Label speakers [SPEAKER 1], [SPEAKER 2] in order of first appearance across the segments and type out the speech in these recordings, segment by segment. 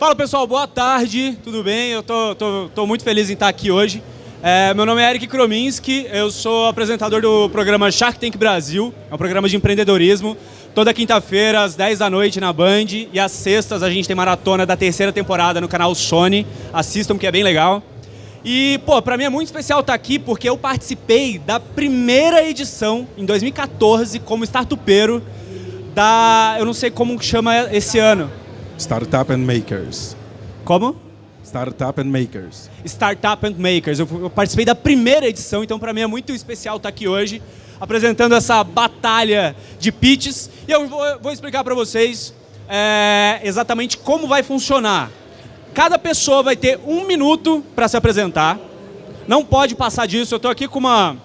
[SPEAKER 1] Fala pessoal, boa tarde, tudo bem? Eu tô, tô, tô muito feliz em estar aqui hoje. É, meu nome é Eric Krominski, eu sou apresentador do programa Shark Tank Brasil, é um programa de empreendedorismo. Toda quinta-feira, às 10 da noite na Band, e às sextas a gente tem maratona da terceira temporada no canal Sony. Assistam, que é bem legal. E, pô, pra mim é muito especial estar aqui porque eu participei da primeira edição, em 2014, como startupeiro, da... eu não sei como chama esse ano.
[SPEAKER 2] Startup and Makers.
[SPEAKER 1] Como?
[SPEAKER 2] Startup and Makers.
[SPEAKER 1] Startup and Makers. Eu, participei da primeira edição, então para mim é muito especial estar aqui hoje apresentando essa batalha de pitches. E eu vou, vou explicar para vocês é, exatamente como vai funcionar. Cada pessoa vai ter um minuto para se apresentar. Não pode passar disso. Eu estou aqui com uma,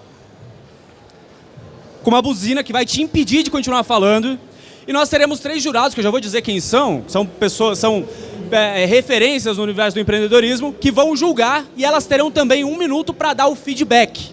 [SPEAKER 1] com uma buzina que vai te impedir de continuar falando. E nós teremos três jurados, que eu já vou dizer quem são. São pessoas, são é, referências no universo do empreendedorismo, que vão julgar e elas terão também um minuto para dar o feedback.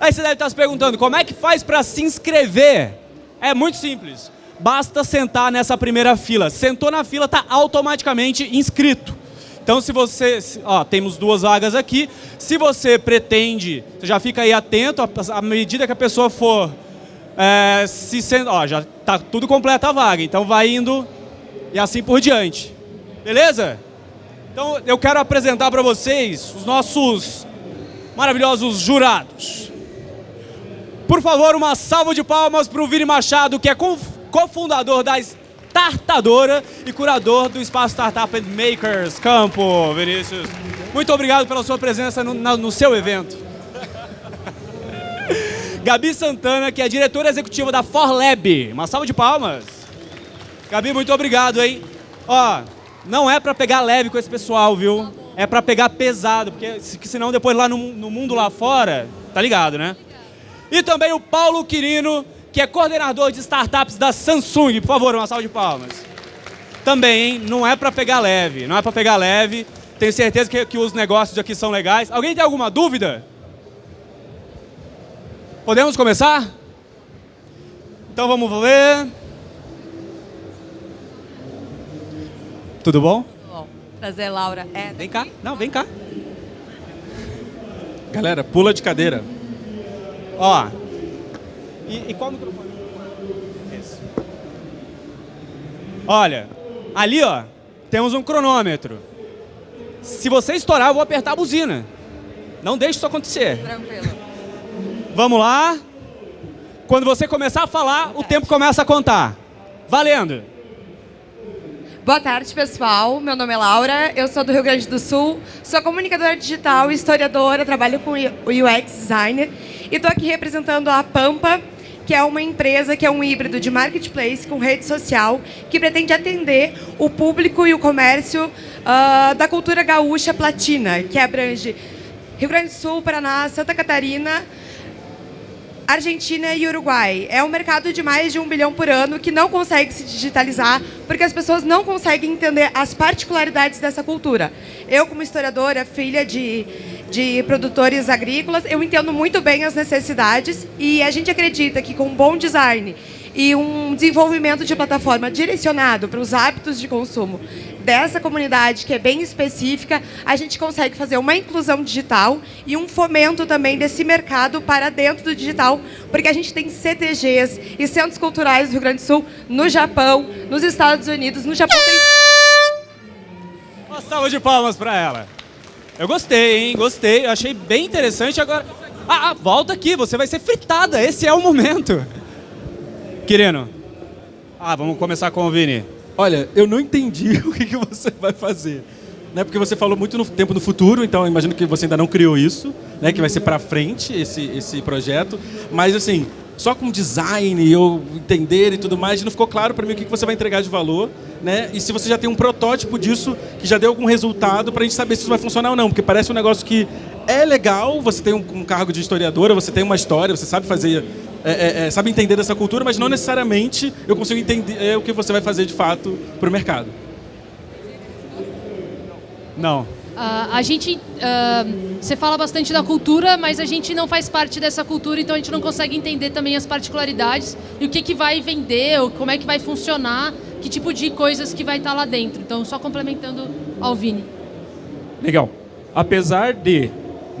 [SPEAKER 1] Aí você deve estar se perguntando, como é que faz para se inscrever? É muito simples. Basta sentar nessa primeira fila. Sentou na fila, está automaticamente inscrito. Então, se você... Ó, temos duas vagas aqui. Se você pretende, você já fica aí atento, à medida que a pessoa for é, se sendo, ó, já está tudo completo a vaga, então vai indo e assim por diante. Beleza? Então eu quero apresentar para vocês os nossos maravilhosos jurados. Por favor, uma salva de palmas para o Vini Machado, que é cofundador da Startadora e curador do Espaço Startup and Makers Campo, Vinícius. Muito obrigado pela sua presença no, no seu evento. Gabi Santana, que é diretora executiva da ForLab. Uma salva de palmas. Gabi, muito obrigado, hein? Ó, não é para pegar leve com esse pessoal, viu? É para pegar pesado, porque senão depois lá no, no, mundo lá fora, tá ligado, né? E também o Paulo Quirino, que é coordenador de startups da Samsung. Por favor, uma salva de palmas. Também, hein? Não é para pegar leve, não é para pegar leve. Tenho certeza que, que os negócios aqui são legais. Alguém tem alguma dúvida? Podemos começar? Então vamos ver. Tudo bom?
[SPEAKER 3] Bom, prazer, Laura. É,
[SPEAKER 1] vem cá. Não, vem cá.
[SPEAKER 2] Galera, pula de cadeira.
[SPEAKER 1] Ó. E, e qual microfone? Esse. Olha, ali ó, temos um cronômetro. Se você estourar, eu vou apertar a buzina. Não deixe isso acontecer.
[SPEAKER 3] Tranquilo.
[SPEAKER 1] Vamos lá. Quando você começar a falar, o tempo começa a contar. Valendo!
[SPEAKER 3] Boa tarde, pessoal. Meu nome é Laura, eu sou do Rio Grande do Sul, sou comunicadora digital, historiadora, trabalho com UX designer e estou aqui representando a Pampa, que é uma empresa que é um híbrido de marketplace com rede social que pretende atender o público e o comércio uh, da cultura gaúcha platina, que abrange Rio Grande do Sul, Paraná, Santa Catarina, Argentina e Uruguai. É um mercado de mais de um bilhão por ano que não consegue se digitalizar porque as pessoas não conseguem entender as particularidades dessa cultura. Eu, como historiadora, filha de, de produtores agrícolas, eu entendo muito bem as necessidades e a gente acredita que com um bom design e um desenvolvimento de plataforma direcionado para os hábitos de consumo dessa comunidade, que é bem específica, a gente consegue fazer uma inclusão digital e um fomento também desse mercado para dentro do digital, porque a gente tem CTGs e centros culturais do Rio Grande do Sul no Japão, nos Estados Unidos, no Japão tem...
[SPEAKER 1] Uma salva de palmas para ela. Eu gostei, hein? Gostei. Eu achei bem interessante. Agora, ah, ah, volta aqui. Você vai ser fritada. Esse é o momento. Quirino. Ah, vamos começar com o Vini.
[SPEAKER 2] Olha, eu não entendi o que, que você vai fazer. Né? Porque você falou muito no tempo no futuro, então imagino que você ainda não criou isso, né? que vai ser para frente esse, esse projeto. Mas assim, só com design e eu entender e tudo mais, não ficou claro para mim o que, que você vai entregar de valor. Né? E se você já tem um protótipo disso que já deu algum resultado para a gente saber se isso vai funcionar ou não. Porque parece um negócio que é legal, você tem um, um cargo de historiadora, você tem uma história, você sabe fazer é, é, é, sabe entender dessa cultura, mas não necessariamente eu consigo entender é, o que você vai fazer de fato para o mercado.
[SPEAKER 1] Não.
[SPEAKER 4] Uh, a gente, uh, você fala bastante da cultura, mas a gente não faz parte dessa cultura, então a gente não consegue entender também as particularidades e o que, que vai vender, ou como é que vai funcionar que tipo de coisas que vai estar lá dentro. Então, só complementando ao Vini.
[SPEAKER 5] Legal. Apesar de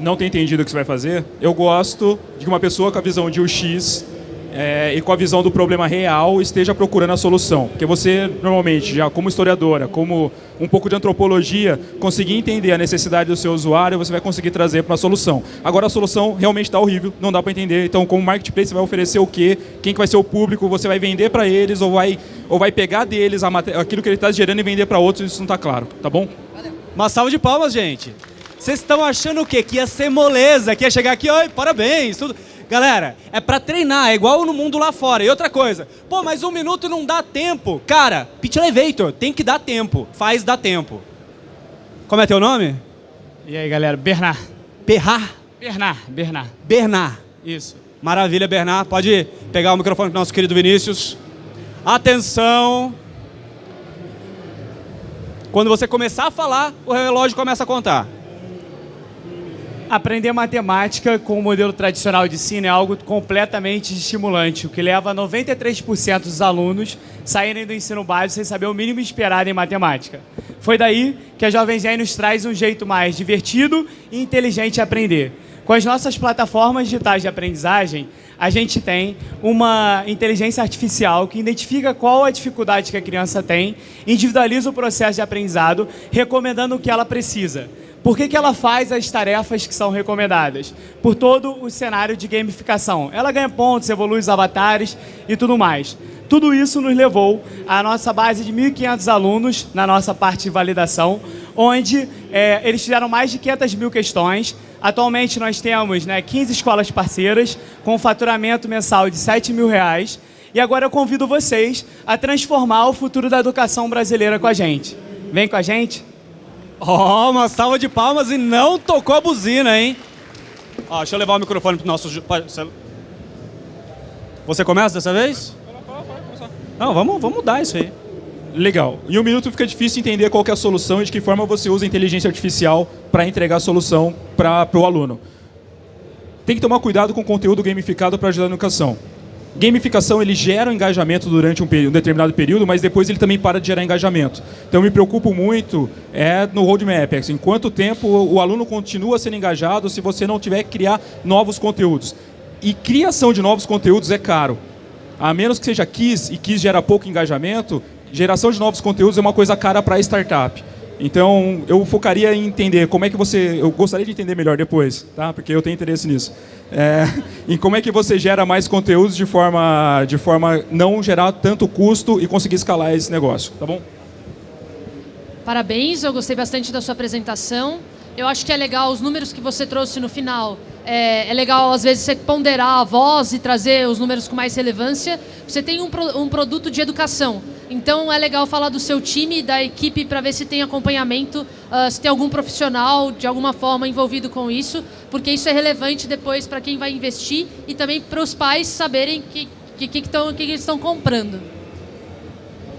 [SPEAKER 5] não ter entendido o que você vai fazer, eu gosto de que uma pessoa com a visão de UX é, e com a visão do problema real esteja procurando a solução. Porque você, normalmente, já como historiadora, como um pouco de antropologia, conseguir entender a necessidade do seu usuário, você vai conseguir trazer para uma solução. Agora a solução realmente está horrível, não dá para entender. Então, como marketplace, você vai oferecer o quê? Quem que vai ser o público? Você vai vender para eles ou vai, ou vai pegar deles aquilo que ele está gerando e vender para outros? Isso não está claro, tá bom?
[SPEAKER 1] Uma salva de palmas, gente. Vocês estão achando o quê? Que ia ser moleza, que ia chegar aqui, oi, parabéns, tudo. Galera, é pra treinar, é igual no mundo lá fora. E outra coisa, pô, mas um minuto não dá tempo. Cara, Pitch Elevator, tem que dar tempo. Faz dar tempo. Como é teu nome?
[SPEAKER 6] E aí, galera? Bernard.
[SPEAKER 1] Berrar?
[SPEAKER 6] Bernard, Bernard.
[SPEAKER 1] Bernard.
[SPEAKER 6] Isso.
[SPEAKER 1] Maravilha, Bernard. Pode pegar o microfone pro nosso querido Vinícius. Atenção. Quando você começar a falar, o relógio começa a contar.
[SPEAKER 6] Aprender matemática com o modelo tradicional de ensino é algo completamente estimulante, o que leva 93% dos alunos saírem do ensino básico sem saber o mínimo esperado em matemática. Foi daí que a Jovem Zen nos traz um jeito mais divertido e inteligente de aprender. Com as nossas plataformas digitais de aprendizagem, a gente tem uma inteligência artificial que identifica qual a dificuldade que a criança tem, individualiza o processo de aprendizado, recomendando o que ela precisa. Por que, que ela faz as tarefas que são recomendadas? Por todo o cenário de gamificação. Ela ganha pontos, evolui os avatares e tudo mais. Tudo isso nos levou à nossa base de 1.500 alunos na nossa parte de validação, onde é, eles fizeram mais de 500 mil questões. Atualmente nós temos né, 15 escolas parceiras com faturamento mensal de 7 mil reais. E agora eu convido vocês a transformar o futuro da educação brasileira com a gente. Vem com a gente?
[SPEAKER 1] Ó, oh, uma salva de palmas e não tocou a buzina, hein? Ó, deixa eu levar o microfone pro nosso... Você começa dessa vez? Não, vamos, vamos mudar isso aí.
[SPEAKER 5] Legal. Em um minuto fica difícil entender qual é a solução e de que forma você usa a inteligência artificial para entregar a solução para o aluno. Tem que tomar cuidado com o conteúdo gamificado para ajudar na educação. Gamificação ele gera um engajamento durante um, um, determinado período, mas depois ele também para de gerar engajamento. Então me preocupo muito é no roadmap, assim, quanto tempo o aluno continua sendo engajado se você não tiver que criar novos conteúdos. E criação de novos conteúdos é caro. A menos que seja KISS, e KISS gera pouco engajamento, geração de novos conteúdos é uma coisa cara para startup. Então, eu focaria em entender como é que você... Eu gostaria de entender melhor depois, tá? porque eu tenho interesse nisso. É, em como é que você gera mais conteúdos de forma, de forma não gerar tanto custo e conseguir escalar esse negócio, tá bom?
[SPEAKER 4] Parabéns, eu gostei bastante da sua apresentação. Eu acho que é legal os números que você trouxe no final. É, é, legal, às vezes, você ponderar a voz e trazer os números com mais relevância. Você tem um, pro, um produto de educação. Então, é legal falar do seu time, da equipe, para ver se tem acompanhamento, uh, se tem algum profissional, de alguma forma, envolvido com isso, porque isso é relevante depois para quem vai investir e também para os pais saberem o que, que, que, que, eles estão comprando.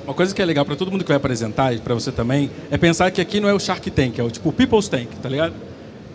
[SPEAKER 2] Uma coisa que é legal para todo mundo que vai apresentar e para você também é pensar que aqui não é o Shark Tank, é o tipo People's Tank, tá ligado?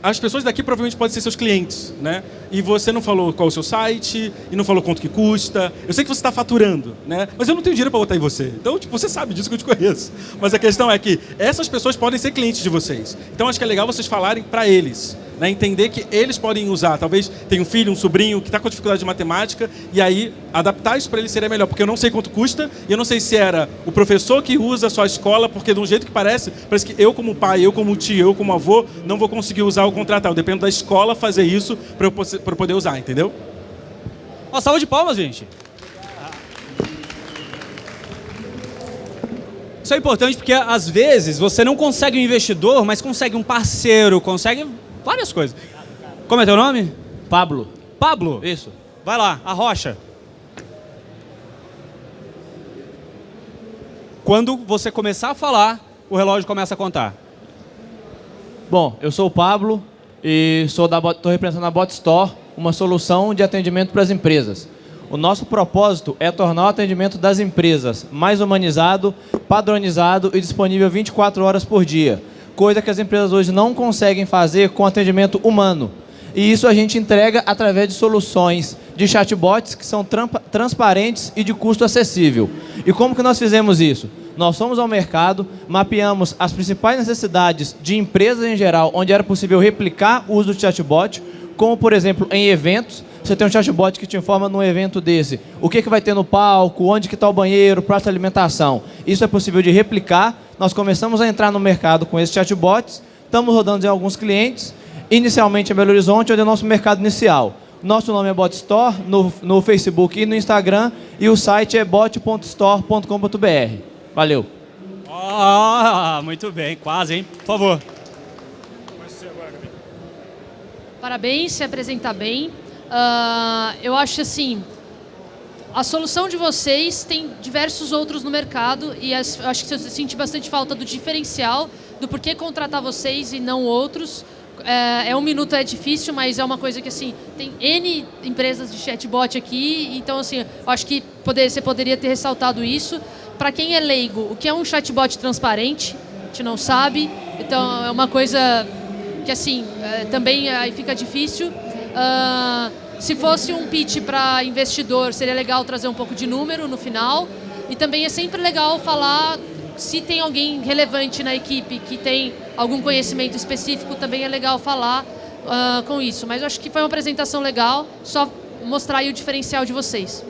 [SPEAKER 2] As pessoas daqui provavelmente podem ser seus clientes, né? E você não falou qual é o seu site, e não falou quanto que custa. Eu sei que você está faturando, né? Mas eu não tenho dinheiro para botar em você. Então, tipo, você sabe disso que eu te conheço. Mas a questão é que essas pessoas podem ser clientes de vocês. Então, acho que é legal vocês falarem para eles. Né, entender que eles podem usar, talvez tem um filho, um sobrinho que está com dificuldade de matemática, e aí adaptar isso para ele seria melhor, porque eu não sei quanto custa, e eu não sei se era o professor que usa a sua escola, porque de um jeito que parece, parece que eu como pai, eu como tio, eu como avô, não vou conseguir usar o contratar. Eu dependo da escola fazer isso para eu, eu poder usar, entendeu?
[SPEAKER 1] Uma salva de palmas, gente. Isso é importante porque, às vezes, você não consegue um investidor, mas consegue um parceiro, consegue várias coisas. Como é teu nome?
[SPEAKER 7] Pablo.
[SPEAKER 1] Pablo?
[SPEAKER 7] Isso.
[SPEAKER 1] Vai lá, a rocha. Quando você começar a falar, o relógio começa a contar.
[SPEAKER 7] Bom, eu sou o Pablo e estou representando a Bot Store, uma solução de atendimento para as empresas. O nosso propósito é tornar o atendimento das empresas mais humanizado, padronizado e disponível 24 horas por dia coisa que as empresas hoje não conseguem fazer com atendimento humano. E isso a gente entrega através de soluções de chatbots que são transparentes e de custo acessível. E como que nós fizemos isso? Nós fomos ao mercado, mapeamos as principais necessidades de empresas em geral, onde era possível replicar o uso do chatbot, como, por exemplo, em eventos. Você tem um chatbot que te informa num evento desse o que, que vai ter no palco, onde que está o banheiro, prato de alimentação. Isso é possível de replicar. Nós começamos a entrar no mercado com esses chatbots, estamos rodando em alguns clientes, inicialmente em Belo Horizonte, onde é o nosso mercado inicial. Nosso nome é BotStore no, no Facebook e no Instagram e o site é bot.store.com.br. Valeu.
[SPEAKER 1] Ah, muito bem, quase, hein? Por favor.
[SPEAKER 4] Parabéns, se apresentar bem. Uh, eu acho assim, a solução de vocês tem diversos outros no mercado e eu acho que você sente bastante falta do diferencial, do porquê contratar vocês e não outros. É, é, um minuto é difícil, mas é uma coisa que assim tem n empresas de chatbot aqui, então assim eu acho que poder, você poderia ter ressaltado isso. Para quem é leigo, o que é um chatbot transparente? A gente não sabe, então é uma coisa que assim é, também aí fica difícil. Uh, se fosse um pitch para investidor, seria legal trazer um pouco de número no final. E também é sempre legal falar se tem alguém relevante na equipe que tem algum conhecimento específico, também é legal falar uh, com isso. Mas eu acho que foi uma apresentação legal, só mostrar aí o diferencial de vocês.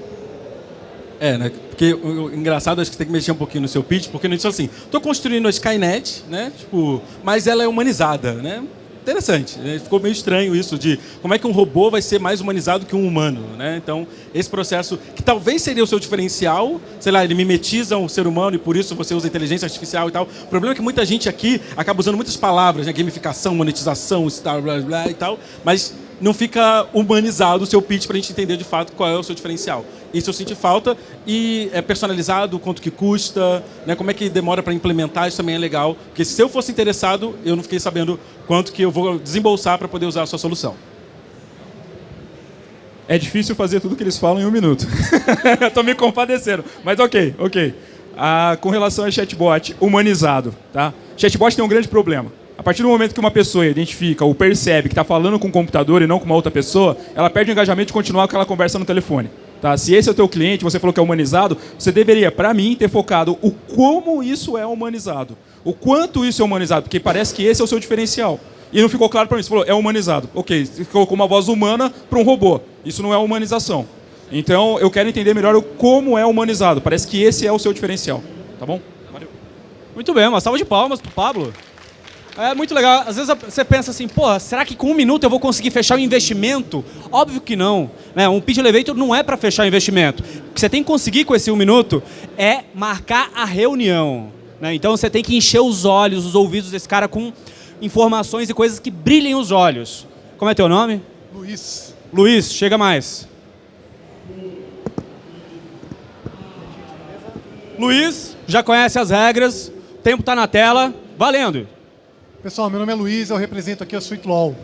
[SPEAKER 2] É, né? Porque o, engraçado, acho que você tem que mexer um pouquinho no seu pitch, porque não disse assim, estou construindo a Skynet, né? Tipo, mas ela é humanizada, né? Interessante. Né? Ficou meio estranho isso de como é que um robô vai ser mais humanizado que um humano. Né? Então, esse processo, que talvez seria o seu diferencial, sei lá, ele mimetiza o ser humano e por isso você usa inteligência artificial e tal. O problema é que muita gente aqui acaba usando muitas palavras, né? gamificação, monetização, blá, blá, blá e tal, mas não fica humanizado o seu pitch para a gente entender de fato qual é o seu diferencial. Isso eu senti falta e é personalizado, quanto que custa, né, como é que demora para implementar, isso também é legal. Porque se eu fosse interessado, eu não fiquei sabendo quanto que eu vou desembolsar para poder usar a sua solução.
[SPEAKER 5] É difícil fazer tudo que eles falam em um minuto. Estou me compadecendo. Mas ok, ok. Ah, com relação a chatbot humanizado, tá? Chatbot tem um grande problema a partir do momento que uma pessoa identifica ou percebe que está falando com um computador e não com uma outra pessoa, ela perde o engajamento de continuar aquela conversa no telefone. Tá? Se esse é o teu cliente, você falou que é humanizado, você deveria, para mim, ter focado o como isso é humanizado. O quanto isso é humanizado, porque parece que esse é o seu diferencial. E não ficou claro para mim. Você falou, é humanizado. Ok, você colocou uma voz humana para um robô. Isso não é humanização. Então, eu quero entender melhor o como é humanizado. Parece que esse é o seu diferencial. Tá bom?
[SPEAKER 1] Valeu. Muito bem, uma salva de palmas para Pablo. É muito legal. Às vezes você pensa assim, porra, será que com um minuto eu vou conseguir fechar o investimento? Óbvio que não. Né? Um pitch elevator não é para fechar o investimento. O que você tem que conseguir com esse um minuto é marcar a reunião. Né? Então você tem que encher os olhos, os ouvidos desse cara com informações e coisas que brilhem os olhos. Como é teu nome?
[SPEAKER 8] Luiz.
[SPEAKER 1] Luiz, chega mais. Luiz, já conhece as regras, o tempo está na tela, valendo.
[SPEAKER 8] Pessoal, meu nome é Luiz, eu represento aqui a Sweet Law.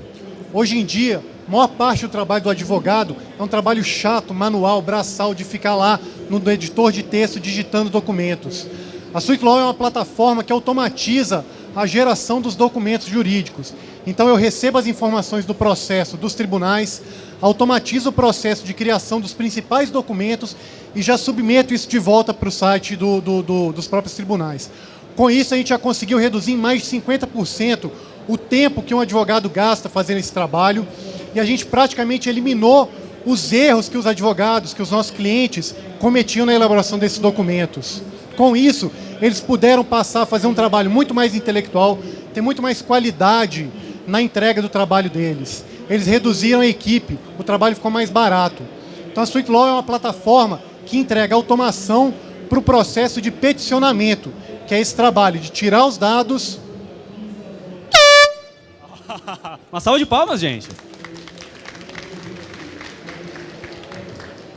[SPEAKER 8] Hoje em dia, a maior parte do trabalho do advogado é um trabalho chato, manual, braçal, de ficar lá no editor de texto digitando documentos. A Sweet Law é uma plataforma que automatiza a geração dos documentos jurídicos. Então eu recebo as informações do processo dos tribunais, automatizo o processo de criação dos principais documentos e já submeto isso de volta para o site do, do, do, dos próprios tribunais. Com isso, a gente já conseguiu reduzir em mais de 50% o tempo que um advogado gasta fazendo esse trabalho e a gente praticamente eliminou os erros que os advogados, que os nossos clientes cometiam na elaboração desses documentos. Com isso, eles puderam passar a fazer um trabalho muito mais intelectual, ter muito mais qualidade na entrega do trabalho deles. Eles reduziram a equipe, o trabalho ficou mais barato. Então a Sweet Law é uma plataforma que entrega automação para o processo de peticionamento que é esse trabalho de tirar os dados.
[SPEAKER 1] Uma salva de palmas, gente.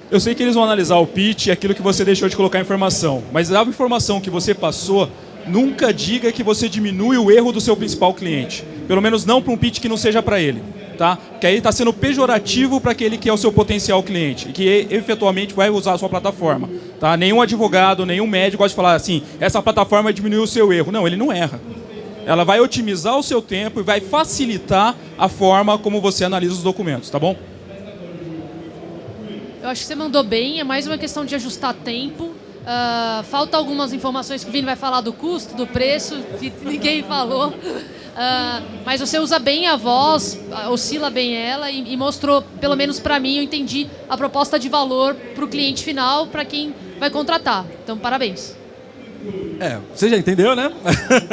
[SPEAKER 5] Eu sei que eles vão analisar o pitch e aquilo que você deixou de colocar informação, mas a informação que você passou, nunca diga que você diminui o erro do seu principal cliente. Pelo menos não para um pitch que não seja para ele. Tá? Que aí está sendo pejorativo para aquele que é o seu potencial cliente que efetualmente vai usar a sua plataforma. Tá? Nenhum advogado, nenhum médico gosta de falar assim, essa plataforma diminuiu o seu erro. Não, ele não erra. Ela vai otimizar o seu tempo e vai facilitar a forma como você analisa os documentos, tá bom?
[SPEAKER 4] Eu acho que você mandou bem, é mais uma questão de ajustar tempo. Uh, falta algumas informações que o Vini vai falar do custo, do preço, que ninguém falou. Uh, mas você usa bem a voz, oscila bem ela e, e mostrou, pelo menos para mim, eu entendi a proposta de valor para o cliente final, para quem vai contratar. Então, parabéns.
[SPEAKER 2] É, você já entendeu, né?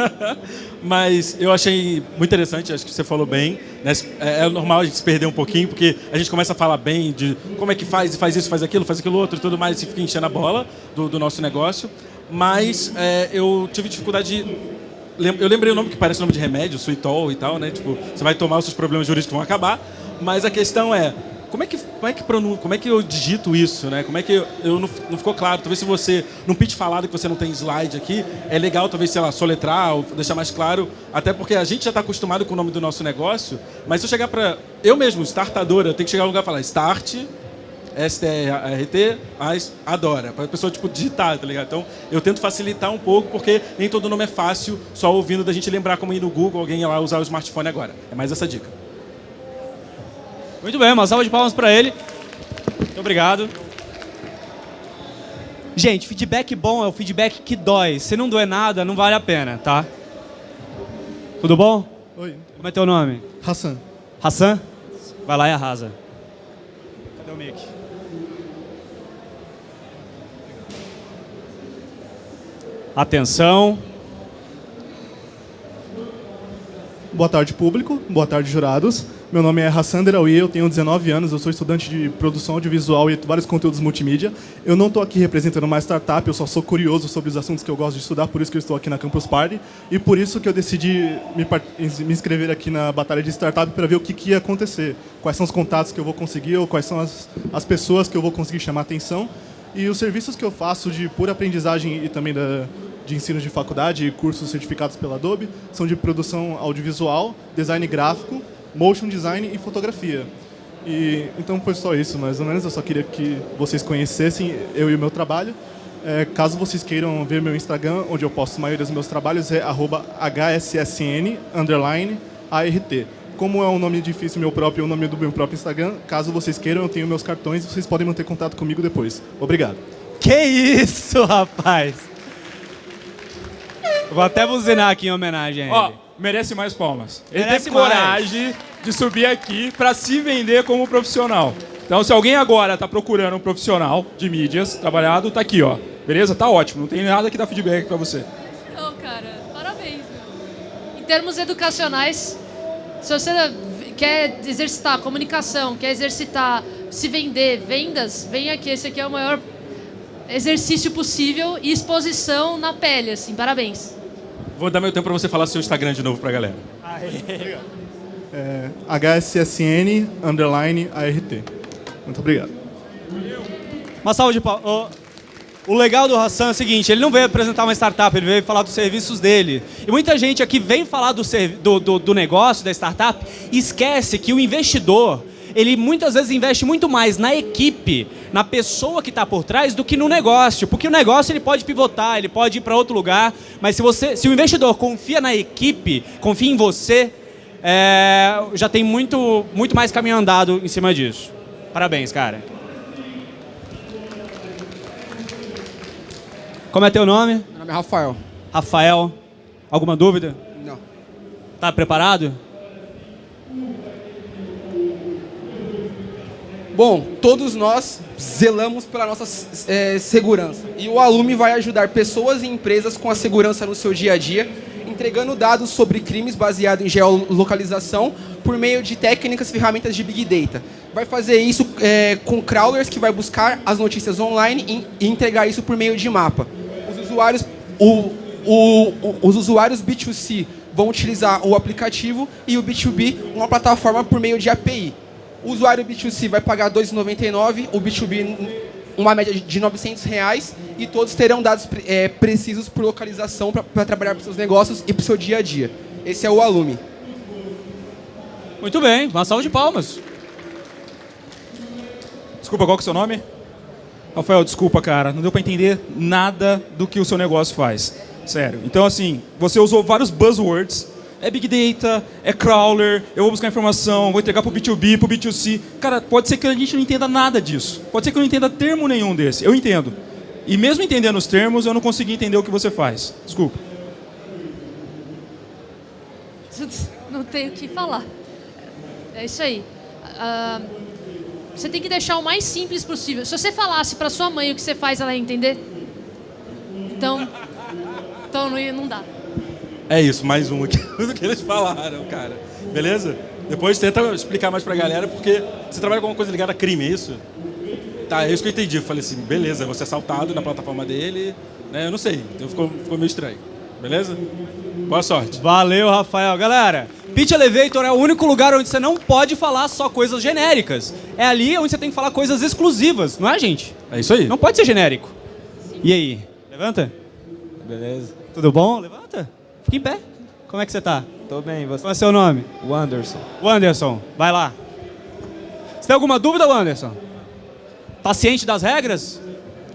[SPEAKER 2] Mas eu achei muito interessante, acho que você falou bem. Né? É, é normal a gente se perder um pouquinho, porque a gente começa a falar bem de como é que faz, faz isso, faz aquilo, faz aquilo outro e tudo mais, e fica enchendo a bola do, do nosso negócio. Mas é, eu tive dificuldade de eu lembrei o nome que parece nome de remédio, suitol e tal, né? Tipo, você vai tomar, os seus problemas jurídicos vão acabar. Mas a questão é, como é que, como é que, pronun... como é que eu digito isso, né? Como é que eu, eu não, não, ficou claro? Talvez se você, num pitch falado que você não tem slide aqui, é legal talvez, sei lá, soletrar ou deixar mais claro, até porque a gente já está acostumado com o nome do nosso negócio, mas se eu chegar para... Eu mesmo, startadora, eu tenho que chegar no lugar e falar start, S-T-R-T, mas adora, para a pessoa tipo, digitar, tá ligado? Então, eu tento facilitar um pouco, porque nem todo nome é fácil, só ouvindo da gente lembrar como ir no Google, alguém ir lá usar o smartphone agora. É mais essa dica.
[SPEAKER 1] Muito bem, uma salva de palmas para ele. Muito obrigado. Gente, feedback bom é o feedback que dói. Se não doer nada, não vale a pena, tá? Tudo bom?
[SPEAKER 9] Oi.
[SPEAKER 1] Como é teu nome?
[SPEAKER 9] Hassan.
[SPEAKER 1] Hassan? Vai lá e arrasa. Cadê o mic? Atenção.
[SPEAKER 9] Boa tarde, público. Boa tarde, jurados. Meu nome é Hassan Derawi, eu tenho 19 anos, eu sou estudante de produção audiovisual e vários conteúdos multimídia. Eu não estou aqui representando uma startup, eu só sou curioso sobre os assuntos que eu gosto de estudar, por isso que eu estou aqui na Campus Party. E por isso que eu decidi me, me inscrever aqui na batalha de startup para ver o que, que, ia acontecer. Quais são os contatos que eu vou conseguir, ou quais são as, as pessoas que eu vou conseguir chamar atenção. E os serviços que eu faço de pura aprendizagem e também da, de ensino de faculdade e cursos certificados pela Adobe são de produção audiovisual, design gráfico, motion design e fotografia. E, então foi só isso, mais ou menos. Eu só queria que vocês conhecessem eu e o meu trabalho. É, caso vocês queiram ver meu Instagram, onde eu posto a maioria dos meus trabalhos, é hssn, underline, ART. Como é um nome difícil meu próprio, é o nome do meu próprio Instagram, caso vocês queiram, eu tenho meus cartões, vocês podem manter contato comigo depois. Obrigado.
[SPEAKER 1] Que isso, rapaz! Vou até buzinar aqui em homenagem a ele.
[SPEAKER 5] Ó, merece mais palmas. Ele
[SPEAKER 1] Merece
[SPEAKER 5] teve coragem de subir aqui para se vender como profissional. Então, se alguém agora está procurando um profissional de mídias trabalhado, tá aqui, ó. Beleza? Tá ótimo. Não tem nada que dá feedback para você.
[SPEAKER 4] Não, cara, parabéns. Meu. Em termos educacionais, se você quer exercitar comunicação, quer exercitar se vender, vendas, vem aqui. Esse aqui é o maior exercício possível e exposição na pele, assim. Parabéns.
[SPEAKER 2] Vou dar meu tempo para você falar seu Instagram de novo para a galera.
[SPEAKER 9] É, HSSN underline ART. Muito obrigado.
[SPEAKER 1] Uma salva de palmas. O legal do Hassan é o seguinte, ele não veio apresentar uma startup, ele veio falar dos serviços dele. E muita gente aqui vem falar do, do, do, do negócio, da startup, e esquece que o investidor, ele muitas vezes investe muito mais na equipe, na pessoa que está por trás, do que no negócio. Porque o negócio ele pode pivotar, ele pode ir para outro lugar, mas se, você, se o investidor confia na equipe, confia em você, é, já tem muito, muito mais caminho andado em cima disso. Parabéns, cara. Como é teu nome?
[SPEAKER 10] Meu nome é Rafael.
[SPEAKER 1] Rafael. Alguma dúvida?
[SPEAKER 10] Não.
[SPEAKER 1] Tá preparado?
[SPEAKER 10] Bom, todos nós zelamos pela nossa é, segurança. E o Alume vai ajudar pessoas e empresas com a segurança no seu dia a dia, entregando dados sobre crimes baseados em geolocalização por meio de técnicas e ferramentas de Big Data. Vai fazer isso é, com crawlers que vai buscar as notícias online e entregar isso por meio de mapa. Os usuários, o, o, o, os usuários B2C vão utilizar o aplicativo e o B2B uma plataforma por meio de API. O usuário B2C vai pagar R$ 2,99, o B2B uma média de 900 reais e todos terão dados é, precisos por localização para trabalhar para seus negócios e para o seu dia a dia. Esse é o Alume.
[SPEAKER 1] Muito bem, uma salva de palmas.
[SPEAKER 5] Desculpa, qual que é o seu nome? Rafael, desculpa, cara. Não deu para entender nada do que o seu negócio faz. Sério. Então, assim, você usou vários buzzwords. É Big Data, é crawler, eu vou buscar informação, vou entregar para o B2B, para o B2C. Cara, pode ser que a gente não entenda nada disso. Pode ser que eu não entenda termo nenhum desse. Eu entendo. E mesmo entendendo os termos, eu não consegui entender o que você faz. Desculpa.
[SPEAKER 4] Não tenho o que falar. É isso aí. Ah, você tem que deixar o mais simples possível. Se você falasse para sua mãe o que você faz, ela ia entender? Então, então não, não dá.
[SPEAKER 2] É isso, mais um aqui do que eles falaram, cara. Beleza? Depois tenta explicar mais pra galera, porque você trabalha com alguma coisa ligada a crime, é isso? Tá, é isso que eu entendi. Eu falei assim, beleza, você é assaltado na plataforma dele, né? Eu não sei, então ficou, ficou meio estranho. Beleza? Boa sorte.
[SPEAKER 1] Valeu, Rafael. Galera, Pitch Elevator é o único lugar onde você não pode falar só coisas genéricas. É ali onde você tem que falar coisas exclusivas, não é, gente?
[SPEAKER 2] É isso aí.
[SPEAKER 1] Não pode ser genérico. E aí? Levanta. Beleza. Tudo bom? Levanta. Em pé. Como é que você tá?
[SPEAKER 11] Tô bem, você?
[SPEAKER 1] Qual é seu nome?
[SPEAKER 11] O Anderson.
[SPEAKER 1] O Anderson. Vai lá. Você tem alguma dúvida, Anderson? Tá ciente das regras?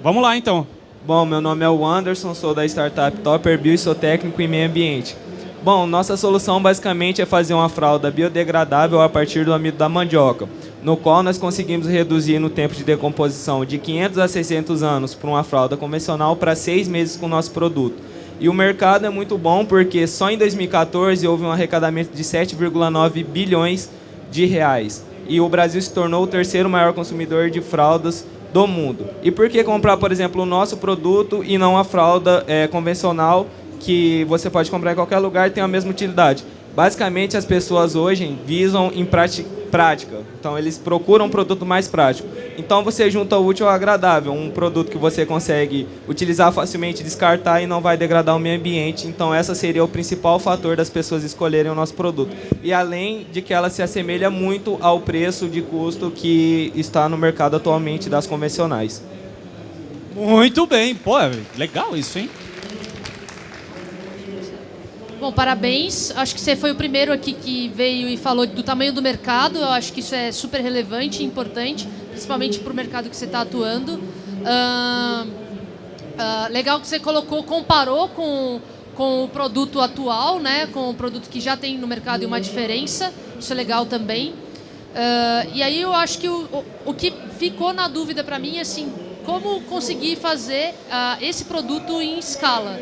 [SPEAKER 1] Vamos lá, então.
[SPEAKER 11] Bom, meu nome é o Anderson, sou da startup Topper Bio e sou técnico em meio ambiente. Bom, nossa solução basicamente é fazer uma fralda biodegradável a partir do amido da mandioca, no qual nós conseguimos reduzir no tempo de decomposição de 500 a 600 anos para uma fralda convencional para seis meses com o nosso produto. E o mercado é muito bom porque só em 2014 houve um arrecadamento de 7,9 bilhões de reais. E o Brasil se tornou o terceiro maior consumidor de fraldas do mundo. E por que comprar, por exemplo, o nosso produto e não a fralda é, convencional que você pode comprar em qualquer lugar e tem a mesma utilidade? Basicamente, as pessoas hoje visam em prática. Então, eles procuram um produto mais prático. Então, você junta o útil ao agradável. Um produto que você consegue utilizar facilmente, descartar e não vai degradar o meio ambiente. Então, essa seria o principal fator das pessoas escolherem o nosso produto. E além de que ela se assemelha muito ao preço de custo que está no mercado atualmente das convencionais.
[SPEAKER 1] Muito bem. Pô, legal isso, hein?
[SPEAKER 4] Bom, parabéns. Acho que você foi o primeiro aqui que veio e falou do tamanho do mercado. Eu acho que isso é super relevante e importante, principalmente para o mercado que você está atuando. Uh, uh, legal que você colocou, comparou com, com o produto atual, né? com o produto que já tem no mercado e uma diferença. Isso é legal também. Uh, e aí eu acho que o, o, o que ficou na dúvida para mim é assim, como conseguir fazer esse produto em escala.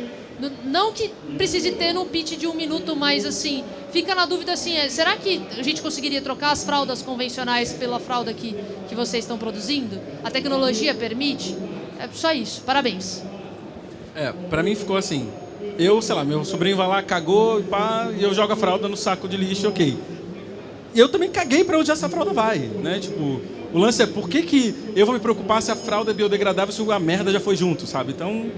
[SPEAKER 4] Não que precise ter no pitch de um minuto, mas assim, fica na dúvida assim, é, será que a gente conseguiria trocar as fraldas convencionais pela fralda que, que vocês estão produzindo? A tecnologia permite? É só isso. Parabéns.
[SPEAKER 2] É, pra mim ficou assim. Eu, sei lá, meu sobrinho vai lá, cagou e pá, e eu jogo a fralda no saco de lixo, ok. E eu também caguei para onde essa fralda vai, né? Tipo, o lance é por que, que eu vou me preocupar se a fralda é biodegradável se a merda já foi junto, sabe? Então,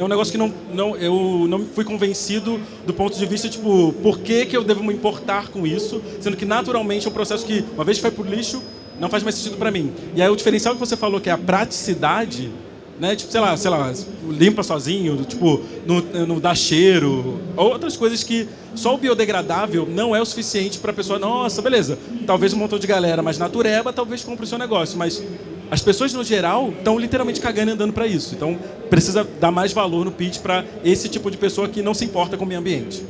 [SPEAKER 2] é um negócio que não, não, eu não fui convencido do ponto de vista, tipo, por que, que eu devo me importar com isso, sendo que naturalmente é um processo que, uma vez que vai pro lixo, não faz mais sentido para mim. E aí o diferencial que você falou, que é a praticidade, né? Tipo, sei lá, sei lá, limpa sozinho, tipo, não, não dá cheiro, outras coisas que só o biodegradável não é o suficiente para a pessoa, nossa, beleza, talvez um montão de galera mais natureba, talvez compre o seu negócio, mas as pessoas, no geral, estão literalmente cagando e andando para isso. Então, precisa dar mais valor no pitch para esse tipo de pessoa que não se importa com o meio ambiente.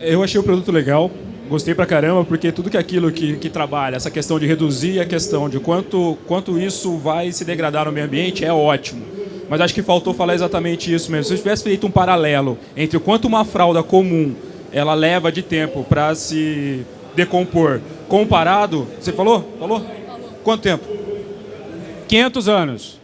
[SPEAKER 5] Eu achei o produto legal, gostei pra caramba, porque tudo que aquilo que, que trabalha, essa questão de reduzir a questão de quanto, quanto isso vai se degradar no meio ambiente, é ótimo. Mas acho que faltou falar exatamente isso mesmo. Se eu tivesse feito um paralelo entre o quanto uma fralda comum ela leva de tempo para se decompor, comparado... Você falou? Falou? Quanto tempo?
[SPEAKER 1] 500 anos.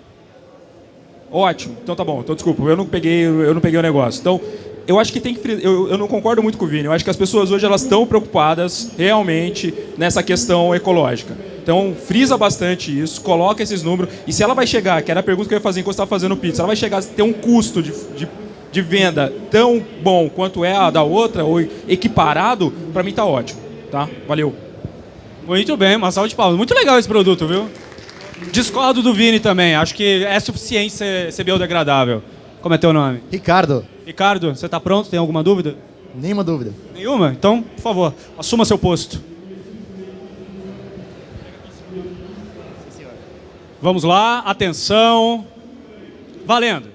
[SPEAKER 5] Ótimo. Então tá bom. Então desculpa, eu não peguei, eu não peguei o negócio. Então, eu acho que tem que eu, eu não concordo muito com o Vini. Eu acho que as pessoas hoje elas estão preocupadas realmente nessa questão ecológica. Então, frisa bastante isso, coloca esses números. E se ela vai chegar, que era a pergunta que eu ia fazer enquanto estava fazendo pizza, ela vai chegar a ter um custo de, de, de venda tão bom quanto é a da outra, ou equiparado, para mim tá ótimo. Tá? Valeu.
[SPEAKER 1] Muito bem, uma salva de palmas. Muito legal esse produto, viu? Discordo do Vini também. Acho que é suficiente ser, ser biodegradável. Como é teu nome?
[SPEAKER 12] Ricardo.
[SPEAKER 1] Ricardo, você está pronto? Tem alguma dúvida?
[SPEAKER 12] Nenhuma dúvida.
[SPEAKER 1] Nenhuma? Então, por favor, assuma seu posto. Vamos lá, atenção. Valendo.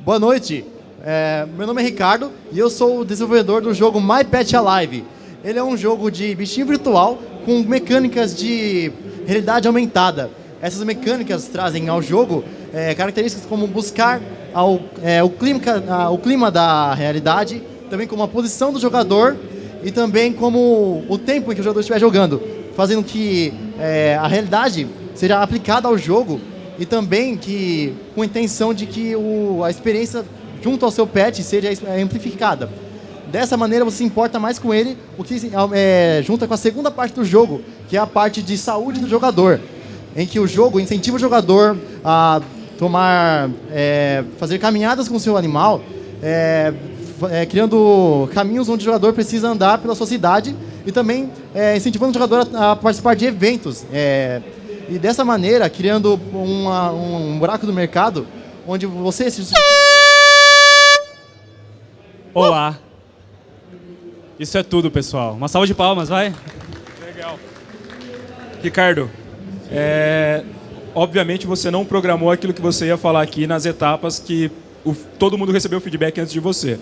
[SPEAKER 12] Boa noite. É, meu nome é Ricardo e eu sou o desenvolvedor do jogo My Pet Alive. Ele é um jogo de bichinho virtual com mecânicas de realidade aumentada. Essas mecânicas trazem ao jogo é, características como buscar ao, é, o, clima, a, o clima da realidade, também como a posição do jogador e também como o tempo em que o jogador estiver jogando, fazendo que é, a realidade seja aplicada ao jogo e também que com a intenção de que o, a experiência junto ao seu pet seja amplificada. Dessa maneira você se importa mais com ele, o que é, junta com a segunda parte do jogo, que é a parte de saúde do jogador, em que o jogo incentiva o jogador a tomar, é, fazer caminhadas com o seu animal, é, é, criando caminhos onde o jogador precisa andar pela sua cidade e também é, incentivando o jogador a, a participar de eventos. É, e dessa maneira, criando uma, um buraco do mercado onde você se...
[SPEAKER 1] Olá. Isso é tudo, pessoal. Uma salva de palmas, vai.
[SPEAKER 5] Legal. Ricardo, é, obviamente você não programou aquilo que você ia falar aqui nas etapas que o, todo mundo recebeu feedback antes de você.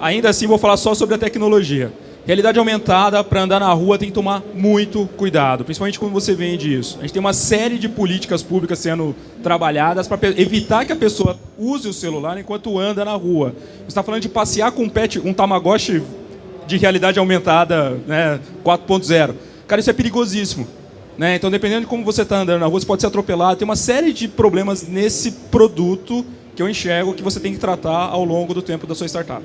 [SPEAKER 5] Ainda assim, vou falar só sobre a tecnologia. Realidade aumentada, para andar na rua, tem que tomar muito cuidado, principalmente quando você vende isso. A gente tem uma série de políticas públicas sendo trabalhadas para evitar que a pessoa use o celular enquanto anda na rua. Você está falando de passear com um pet, um Tamagotchi de realidade aumentada né, 4.0. Cara, isso é perigosíssimo. Né? Então, dependendo de como você está andando na rua, você pode ser atropelado. Tem uma série de problemas nesse produto que eu enxergo que você tem que tratar ao longo do tempo da sua startup.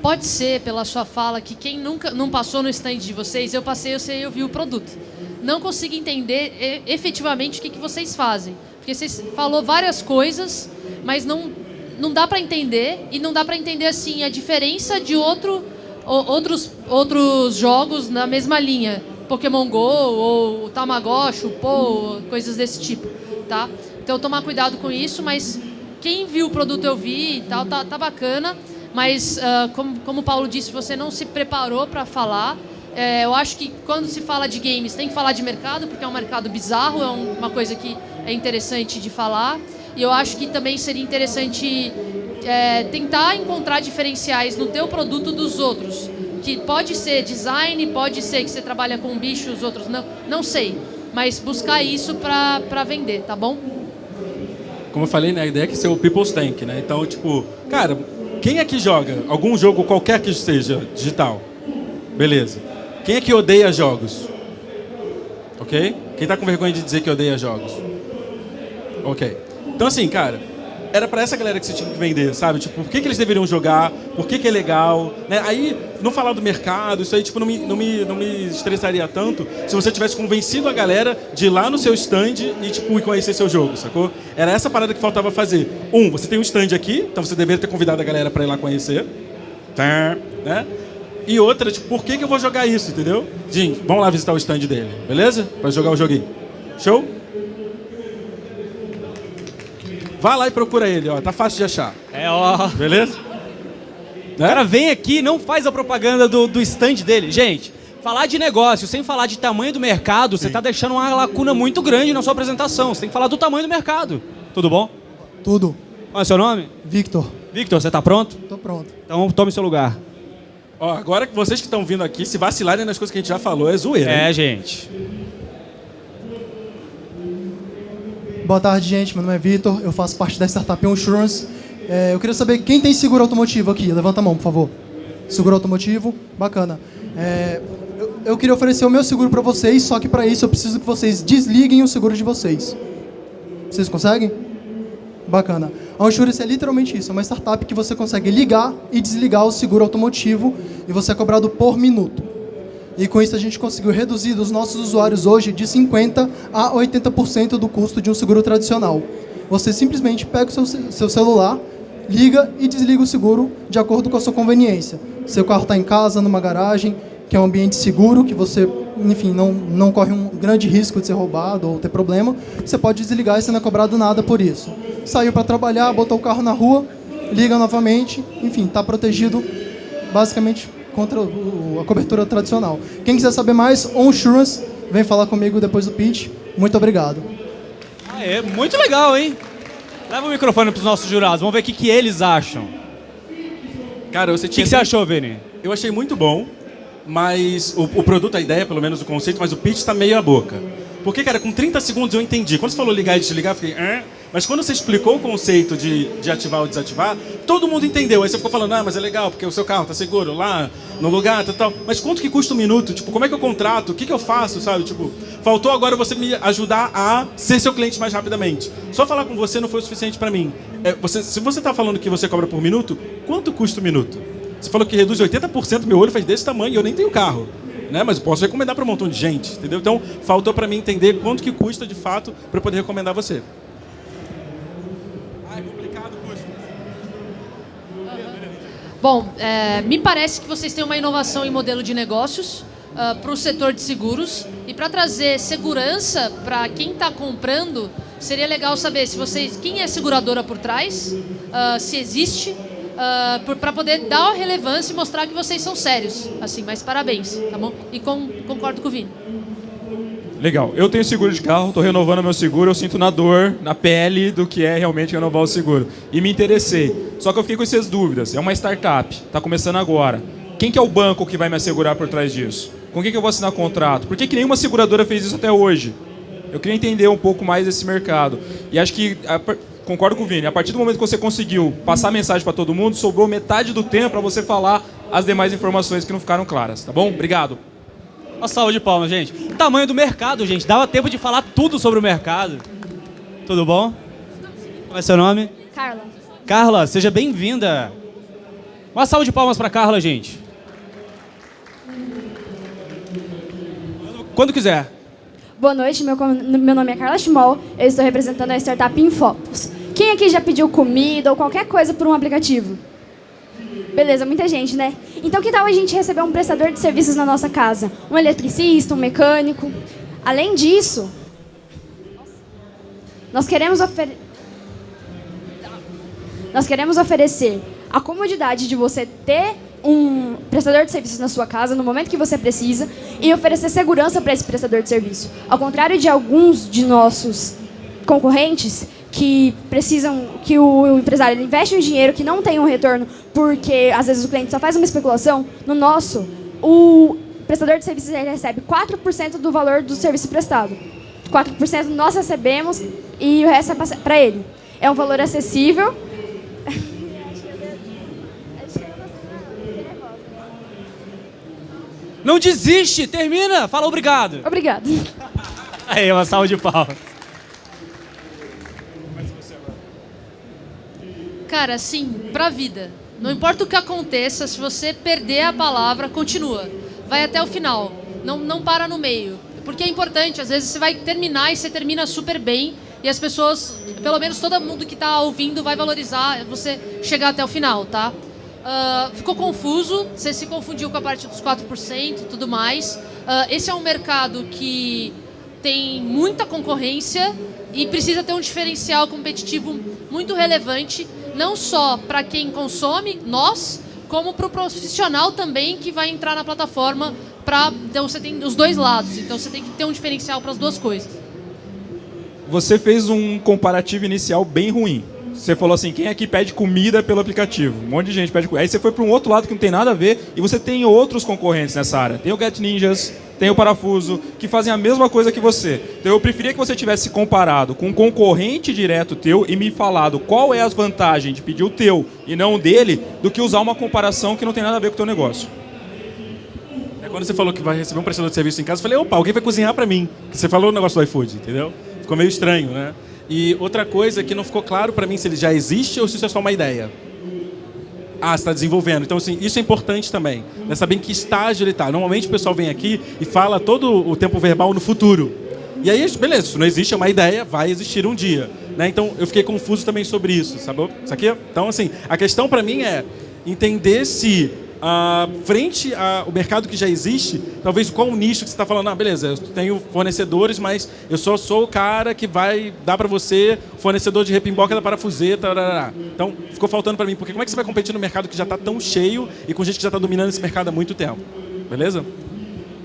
[SPEAKER 4] Pode ser, pela sua fala, que quem nunca não passou no stand de vocês, eu passei, eu sei, eu vi o produto. Não consigo entender efetivamente o que, que vocês fazem. Porque vocês falou várias coisas, mas não, não dá para entender. E não dá para entender, assim, a diferença de outro, outros, outros jogos na mesma linha. Pokémon GO, ou Tamagotchi, o Pô, coisas desse tipo, tá? Então, tomar cuidado com isso, mas quem viu o produto eu vi e tal, tá, tá bacana. Mas, uh, como, como o Paulo disse, você não se preparou para falar. É, eu acho que quando se fala de games, tem que falar de mercado, porque é um mercado bizarro, é um, uma coisa que é interessante de falar. E eu acho que também seria interessante é, tentar encontrar diferenciais no teu produto dos outros. Que pode ser design, pode ser que você trabalha com bichos, outros não, não sei. Mas buscar isso para vender, tá bom?
[SPEAKER 2] Como eu falei, né, a ideia é que ser o People's Tank, né? Então, tipo, cara, quem aqui joga algum jogo qualquer que seja digital? Beleza. Quem é que odeia jogos? Ok? Quem tá com vergonha de dizer que odeia jogos? Ok. Então assim, cara, era para essa galera que você tinha que vender, sabe? Tipo, por que, que eles deveriam jogar? Por que, que é legal? Né? Aí, não falar do mercado, isso aí tipo, não, me, não, me, não me estressaria tanto se você tivesse convencido a galera de ir lá no seu stand e tipo, conhecer seu jogo, sacou? Era essa parada que faltava fazer. Um, você tem um stand aqui, então você deveria ter convidado a galera para ir lá conhecer. Tá, né? E outra, tipo, por que, que eu vou jogar isso, entendeu? Gente, vamos lá visitar o stand dele, beleza? Para jogar o joguinho. Show? Vá lá e procura ele, ó. Tá fácil de achar.
[SPEAKER 1] É, ó.
[SPEAKER 2] Beleza?
[SPEAKER 1] O cara vem aqui e não faz a propaganda do, do stand dele. Gente, falar de negócio sem falar de tamanho do mercado, Sim. você está deixando uma lacuna muito grande na sua apresentação. Você tem que falar do tamanho do mercado. Tudo bom?
[SPEAKER 13] Tudo.
[SPEAKER 1] Qual é o seu nome?
[SPEAKER 13] Victor.
[SPEAKER 1] Victor, você está pronto?
[SPEAKER 13] Tô pronto.
[SPEAKER 1] Então tome seu lugar.
[SPEAKER 2] Ó, agora que vocês que estão vindo aqui, se vacilarem nas coisas que a gente já falou, é zoeira.
[SPEAKER 1] É,
[SPEAKER 2] hein?
[SPEAKER 1] gente.
[SPEAKER 13] Boa tarde, gente. Meu nome é Vitor. Eu faço parte da startup Insurance. É, eu queria saber quem tem seguro automotivo aqui. Levanta a mão, por favor. Seguro automotivo, bacana. É, eu, eu, queria oferecer o meu seguro para vocês, só que para isso eu preciso que vocês desliguem o seguro de vocês. Vocês conseguem? Bacana. A Insurance é literalmente isso, é uma startup que você consegue ligar e desligar o seguro automotivo e você é cobrado por minuto. E com isso a gente conseguiu reduzir os nossos usuários hoje de 50% a 80% do custo de um seguro tradicional. Você simplesmente pega o seu, seu celular, liga e desliga o seguro de acordo com a sua conveniência. Seu carro está em casa, numa garagem, que é um ambiente seguro, que você, enfim, não, não corre um grande risco de ser roubado ou ter problema, você pode desligar e você não é cobrado nada por isso. Saiu para trabalhar, botou o carro na rua, liga novamente, enfim, está protegido basicamente contra a cobertura tradicional. Quem quiser saber mais, Onsurance, vem falar comigo depois do pitch. Muito obrigado.
[SPEAKER 1] Ah, é muito legal, hein? Leva o microfone para os nossos jurados, vamos ver o que, que eles acham.
[SPEAKER 2] Cara, você
[SPEAKER 1] O que,
[SPEAKER 2] tinha.
[SPEAKER 1] que você achou, Vini?
[SPEAKER 2] Eu achei muito bom, mas o, o produto, a ideia, pelo menos o conceito, mas o pitch tá meio a boca. Porque, cara, com 30 segundos eu entendi. Quando você falou ligar e desligar, eu fiquei. "Hã?" Mas quando você explicou o conceito de, de ativar ou desativar, todo mundo entendeu. Aí você ficou falando, ah, mas é legal, porque o seu carro tá seguro lá, no lugar, tal, tal. Mas quanto que custa um minuto? Tipo, como é que eu contrato? O que, que eu faço, sabe? Tipo, faltou agora você me ajudar a ser seu cliente mais rapidamente. Só falar com você não foi o suficiente para mim. É, você, se você tá falando que você cobra por minuto, quanto custa o minuto? Você falou que reduz 80%, meu olho faz desse tamanho e eu nem tenho carro. Né? Mas eu posso recomendar para um montão de gente, entendeu? Então, faltou para mim entender quanto que custa de fato para poder recomendar você.
[SPEAKER 4] Bom, é, me parece que vocês têm uma inovação em modelo de negócios para o setor de seguros e para trazer segurança para quem está comprando, seria legal saber se vocês quem é seguradora por trás, ah, se existe, para poder dar relevância e mostrar que vocês são sérios. Assim, mas parabéns, tá bom? E com- concordo com o Vini.
[SPEAKER 5] Legal. Eu tenho seguro de carro, estou renovando meu seguro, eu sinto na dor, na pele do que é realmente renovar o seguro. E me interessei. Só que eu fiquei com essas dúvidas. É uma startup, está começando agora. Quem que é o banco que vai me assegurar por trás disso? Com quem que eu vou assinar contrato? Por que, que nenhuma seguradora fez isso até hoje? Eu queria entender um pouco mais desse mercado. E acho que, concordo com o Vini, a partir do momento que você conseguiu passar a mensagem para todo mundo, sobrou metade do tempo para você falar as demais informações que não ficaram claras, tá bom? Obrigado.
[SPEAKER 1] Uma salva de palmas, gente. O tamanho do mercado, gente. Dava tempo de falar tudo sobre o mercado. Tudo bom? Qual é seu nome?
[SPEAKER 14] Carla.
[SPEAKER 1] Carla, seja bem-vinda. Uma salva de palmas para Carla, gente. Quando quiser.
[SPEAKER 14] Boa noite, meu, meu nome é Carla Schmoll, eu estou representando a startup Infotos. Quem aqui já pediu comida ou qualquer coisa por um aplicativo? Beleza, muita gente, né? Então que tal a gente receber um prestador de serviços na nossa casa? Um eletricista, um mecânico? Além disso, nós queremos oferecer... Nós queremos oferecer a comodidade de você ter um prestador de serviços na sua casa no momento que você precisa e oferecer segurança para esse prestador de serviço. Ao contrário de alguns de nossos concorrentes que precisam que o empresário investe um dinheiro que não tem um retorno porque às vezes o cliente só faz uma especulação, no nosso o prestador de serviços recebe 4% do valor do serviço prestado. 4% nós recebemos e o resto é para ele. É um valor acessível.
[SPEAKER 1] Não desiste, termina. Fala obrigado.
[SPEAKER 14] Obrigado.
[SPEAKER 1] Aí, uma salva de palmas.
[SPEAKER 4] Cara, assim, pra vida. Não importa o que aconteça, se você perder a palavra, continua. Vai até o final. Não, não para no meio. Porque é importante, às vezes você vai terminar e você termina super bem. E as pessoas, pelo menos todo mundo que tá ouvindo, vai valorizar você chegar até o final, tá? Ah, ficou confuso, você se confundiu com a parte dos 4% e tudo mais. Ah, esse é um mercado que tem muita concorrência e precisa ter um diferencial competitivo muito relevante, não só para quem consome, nós, como para o profissional também que vai entrar na plataforma. Pra, então você tem os dois lados, então você tem que ter um diferencial para as duas coisas.
[SPEAKER 5] Você fez um comparativo inicial bem ruim. Você falou assim, quem aqui pede comida pelo aplicativo? Um monte de gente pede comida. Aí você foi para um outro lado que não tem nada a ver e você tem outros concorrentes nessa área. Tem o Get Ninjas, tem o Parafuso, que fazem a mesma coisa que você. Então eu preferia que você tivesse comparado com um concorrente direto teu e me falado qual é as vantagens de pedir o teu e não o dele, do que usar uma comparação que não tem nada a ver com o teu negócio.
[SPEAKER 2] É quando você falou que vai receber um prestador de serviço em casa, eu falei, opa, alguém vai cozinhar para mim. Você falou o negócio do iFood, entendeu? Ficou meio estranho, né? E outra coisa que não ficou claro para mim se ele já existe ou se isso é só uma ideia. Ah, você está desenvolvendo. Então, assim, isso é importante também. Né? Saber em que estágio ele está. Normalmente o pessoal vem aqui e fala todo o tempo verbal no futuro. E aí, beleza, isso não existe, é uma ideia, vai existir um dia. Né? Então, eu fiquei confuso também sobre isso, sabe? Isso aqui, então, assim, a questão para mim é entender se ah, frente ao mercado que já existe, talvez qual o nicho que você está falando, ah, beleza, eu tenho fornecedores, mas eu só sou o cara que vai dar para você fornecedor de repimboca da parafuseta. tarará. Então, ficou faltando para mim, porque como é que você vai competir no mercado que já está tão cheio e com gente que já está dominando esse mercado há muito tempo? Beleza?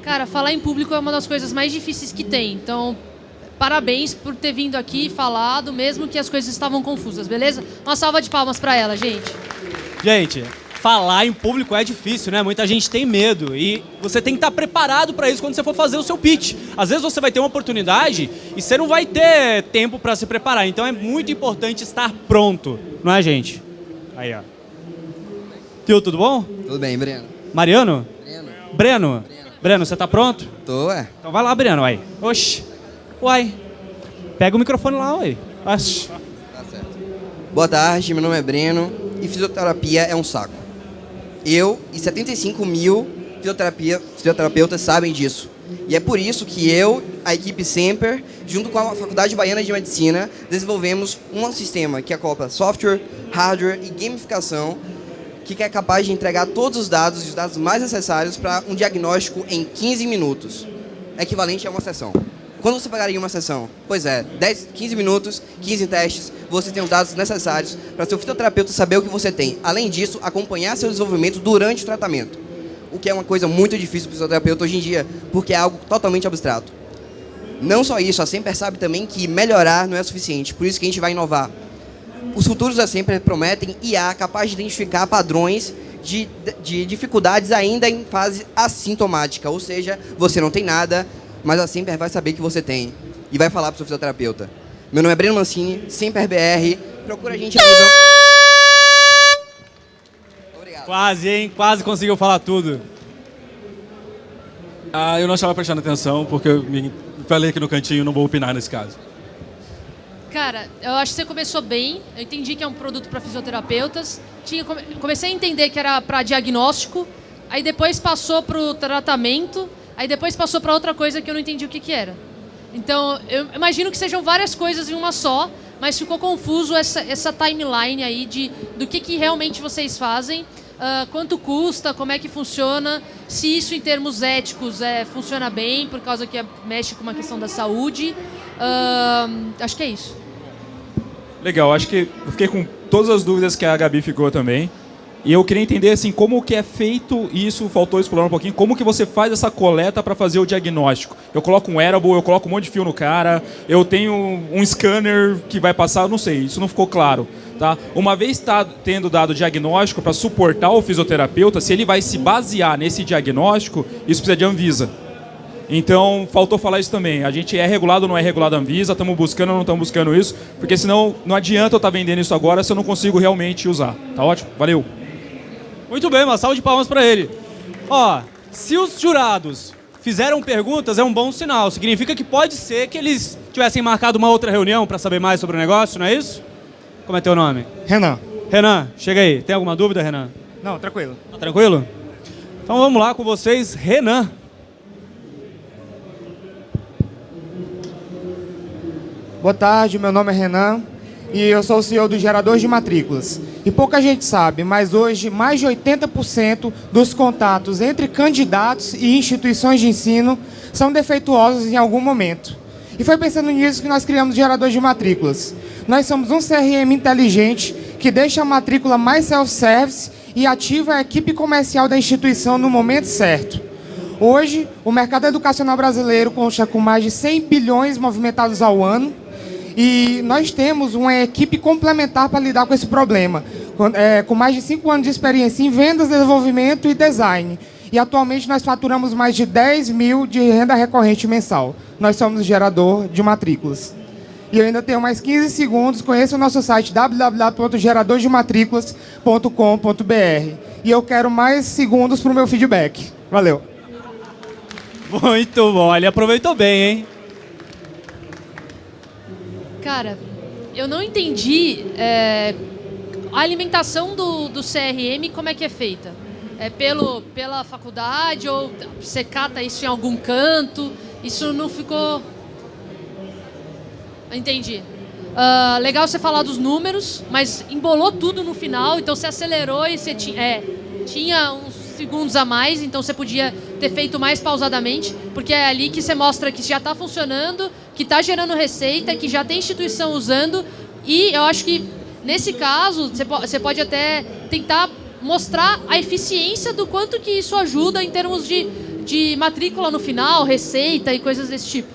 [SPEAKER 4] Cara, falar em público é uma das coisas mais difíceis que tem. Então, parabéns por ter vindo aqui e falado, mesmo que as coisas estavam confusas, beleza? Uma salva de palmas para ela, gente.
[SPEAKER 1] Gente, falar em público é difícil, né? Muita gente tem medo e você tem que estar preparado para isso quando você for fazer o seu pitch. Às vezes você vai ter uma oportunidade e você não vai ter tempo para se preparar. Então é muito importante estar pronto, não é, gente? Aí, ó. Tio, tudo bom?
[SPEAKER 15] Tudo bem, Breno.
[SPEAKER 1] Mariano? Breno. Breno? Breno, você tá pronto?
[SPEAKER 15] Tô, é.
[SPEAKER 1] Então vai lá, Breno, aí. Oxi. Uai. Pega o microfone lá, uai. Oxi.
[SPEAKER 15] Boa tarde, meu nome é Breno e fisioterapia é um saco. Eu e 75 mil fisioterapeutas sabem disso. E é por isso que eu, a equipe Semper, junto com a Faculdade Baiana de Medicina, desenvolvemos um sistema que acopla software, hardware e gamificação que é capaz de entregar todos os dados, os dados mais necessários para um diagnóstico em 15 minutos, equivalente a uma sessão. Quando você pagaria uma sessão? Pois é, 10, 15 minutos, 15 testes, você tem os dados necessários para seu fisioterapeuta saber o que você tem. Além disso, acompanhar seu desenvolvimento durante o tratamento, o que é uma coisa muito difícil para o fisioterapeuta hoje em dia, porque é algo totalmente abstrato. Não só isso, a Semper sabe também que melhorar não é suficiente, por isso que a gente vai inovar. Os futuros da Semper prometem IA capaz de identificar padrões de, de dificuldades ainda em fase assintomática, ou seja, você não tem nada, mas a Semper vai saber que você tem e vai falar para o seu fisioterapeuta. Meu nome é Breno Mancini, Semper BR, procura a gente a nível...
[SPEAKER 1] Quase, hein? Quase conseguiu falar tudo.
[SPEAKER 2] Ah, eu não estava prestando atenção porque eu me falei aqui no cantinho, não vou opinar nesse caso.
[SPEAKER 4] Cara, eu acho que você começou bem. Eu entendi que é um produto para fisioterapeutas. Tinha, comecei a entender que era para diagnóstico. Aí depois passou para o tratamento. Aí depois passou para outra coisa que eu não entendi o que, que era. Então, eu imagino que sejam várias coisas em uma só, mas ficou confuso essa, essa timeline aí de, do que, que realmente vocês fazem, uh, quanto custa, como é que funciona, se isso em termos éticos é, funciona bem, por causa que é, mexe com uma questão da saúde. Uh, acho que é isso.
[SPEAKER 5] Legal, acho que eu fiquei com todas as dúvidas que a Gabi ficou também. E eu queria entender assim como que é feito isso, faltou explorar um pouquinho, como que você faz essa coleta para fazer o diagnóstico. Eu coloco um wearable, eu coloco um monte de fio no cara, eu tenho um scanner que vai passar, não sei, isso não ficou claro. Tá? Uma vez tá tendo dado o diagnóstico para suportar o fisioterapeuta, se ele vai se basear nesse diagnóstico, isso precisa de Anvisa. Então, faltou falar isso também. A gente é regulado ou não é regulado a Anvisa, estamos buscando ou não estamos buscando isso, porque senão não adianta eu estar tá vendendo isso agora se eu não consigo realmente usar. Tá ótimo? Valeu!
[SPEAKER 1] Muito bem, uma salva de palmas para ele. Ó, se os jurados fizeram perguntas, é um bom sinal. Significa que pode ser que eles tivessem marcado uma outra reunião para saber mais sobre o negócio, não é isso? Como é teu nome?
[SPEAKER 16] Renan.
[SPEAKER 1] Renan, chega aí. Tem alguma dúvida, Renan?
[SPEAKER 16] Não, tranquilo.
[SPEAKER 1] Tá tranquilo? Então vamos lá com vocês, Renan.
[SPEAKER 16] Boa tarde, meu nome é Renan e eu sou o CEO do Gerador de Matrículas. E pouca gente sabe, mas hoje mais de 80% dos contatos entre candidatos e instituições de ensino são defeituosos em algum momento. E foi pensando nisso que nós criamos o Gerador de Matrículas. Nós somos um CRM inteligente que deixa a matrícula mais self-service e ativa a equipe comercial da instituição no momento certo. Hoje, o mercado educacional brasileiro consta com mais de 100 bilhões movimentados ao ano, e nós temos uma equipe complementar para lidar com esse problema, com, é, com mais de cinco anos de experiência em vendas, desenvolvimento e design. E atualmente nós faturamos mais de 10 mil de renda recorrente mensal. Nós somos gerador de matrículas. E eu ainda tenho mais 15 segundos. Conheça o nosso site www.geradordematriclas.com.br. E eu quero mais segundos para o meu feedback. Valeu.
[SPEAKER 1] Muito bom. Ele aproveitou bem, hein?
[SPEAKER 4] Cara, eu não entendi é, a alimentação do, do CRM, como é que é feita? É pelo, pela faculdade ou você cata isso em algum canto? Isso não ficou... Entendi. Uh, legal você falar dos números, mas embolou tudo no final, então você acelerou e você tinha, é, tinha uns segundos a mais, então você podia ter feito mais pausadamente, porque é ali que você mostra que já está funcionando, que está gerando receita, que já tem instituição usando, e eu acho que nesse caso você pode até tentar mostrar a eficiência do quanto que isso ajuda em termos de, de matrícula no final, receita e coisas desse tipo.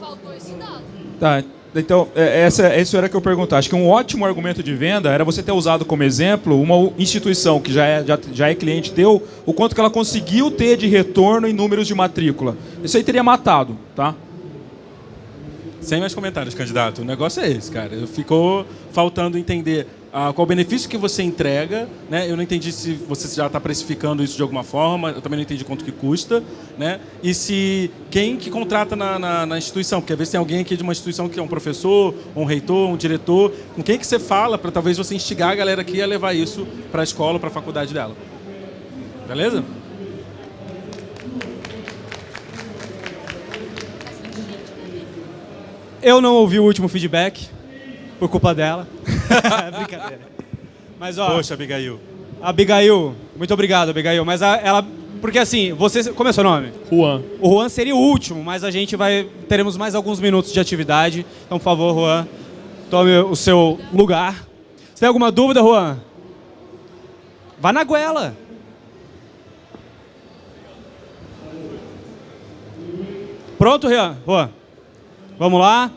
[SPEAKER 4] Faltou esse dado.
[SPEAKER 5] Tá, então, é, essa, essa era que eu perguntar. Acho que um ótimo argumento de venda era você ter usado como exemplo uma instituição que já é, já, já é cliente teu, o quanto que ela conseguiu ter de retorno em números de matrícula. Isso aí teria matado, tá? Sem mais comentários, candidato. O negócio é esse, cara. Ficou faltando entender ah, qual o benefício que você entrega. Né? Eu não entendi se você já está precificando isso de alguma forma. Eu também não entendi quanto que custa. Né? E se quem que contrata na, na, na instituição. Porque às vezes tem alguém aqui de uma instituição que é um professor, um reitor, um diretor. Com quem que você fala para talvez você instigar a galera aqui a levar isso para a escola, para a faculdade dela. Beleza?
[SPEAKER 1] Eu não ouvi o último feedback, por culpa dela. Brincadeira. Mas, ó,
[SPEAKER 2] Poxa, Abigail.
[SPEAKER 1] Abigail, muito obrigado, Abigail. Mas a- ela. Porque assim, você. Como é seu nome?
[SPEAKER 17] Juan.
[SPEAKER 1] O Juan seria o último, mas a gente vai. Teremos mais alguns minutos de atividade. Então, por favor, Juan, tome o seu lugar. Você tem alguma dúvida, Juan? Vá na goela. Pronto? Juan? Vamos lá.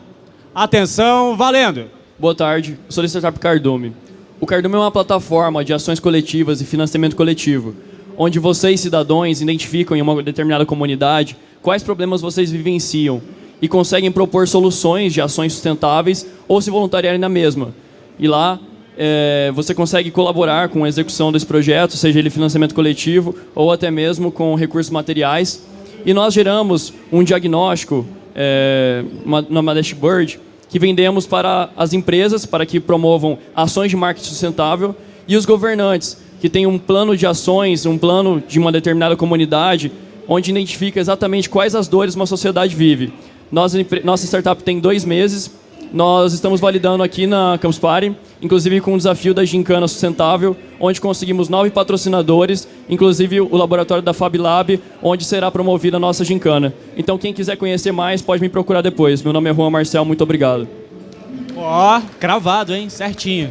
[SPEAKER 1] Atenção, valendo.
[SPEAKER 17] Boa tarde, sou da Startup Cardume. O Cardume é uma plataforma de ações coletivas e financiamento coletivo, onde vocês, cidadãos, identificam em uma determinada comunidade quais problemas vocês vivenciam e conseguem propor soluções de ações sustentáveis ou se voluntariarem na mesma. E lá eh, você consegue colaborar com a execução desse projeto, seja ele financiamento coletivo ou até mesmo com recursos materiais. E nós geramos um diagnóstico é, uma, dashboard que vendemos para as empresas para que promovam ações de marketing sustentável e os governantes que têm um plano de ações, um plano de uma determinada comunidade, onde identifica exatamente quais as dores uma sociedade vive. Nós, nossa startup tem dois meses, nós estamos validando aqui na Campus Party, inclusive com o desafio da Gincana Sustentável, onde conseguimos nove patrocinadores, inclusive o laboratório da Fab Lab, onde será promovida a nossa gincana. Então, quem quiser conhecer mais, pode me procurar depois. Meu nome é Juan Marcel, muito obrigado.
[SPEAKER 1] Ó, cravado, hein? Certinho.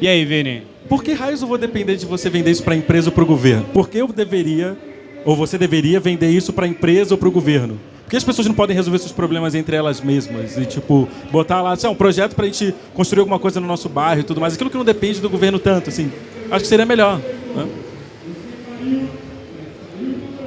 [SPEAKER 1] E aí, Vini?
[SPEAKER 2] Por que raios eu vou depender de você vender isso para a empresa ou para o governo? Por que eu deveria, ou você deveria vender isso para a empresa ou para o governo? Que as pessoas não podem resolver seus problemas entre elas mesmas? E, tipo, botar lá, assim, um projeto para a gente construir alguma coisa no nosso bairro e tudo mais. Aquilo que não depende do governo tanto, assim. Acho que seria melhor. Né?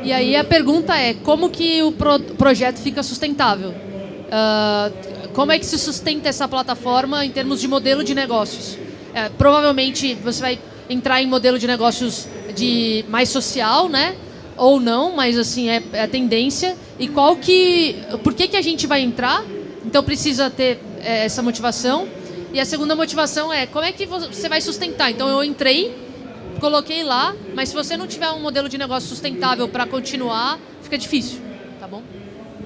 [SPEAKER 4] E aí a pergunta é, como que o pro projeto fica sustentável? Uh, como é que se sustenta essa plataforma em termos de modelo de negócios? É, provavelmente você vai entrar em modelo de negócios de mais social, né? Ou não, mas assim, é, é a tendência. E qual que... Por que, que a gente vai entrar? Então precisa ter é, essa motivação. E a segunda motivação é, como é que você vai sustentar? Então eu entrei, coloquei lá, mas se você não tiver um modelo de negócio sustentável para continuar, fica difícil, tá bom?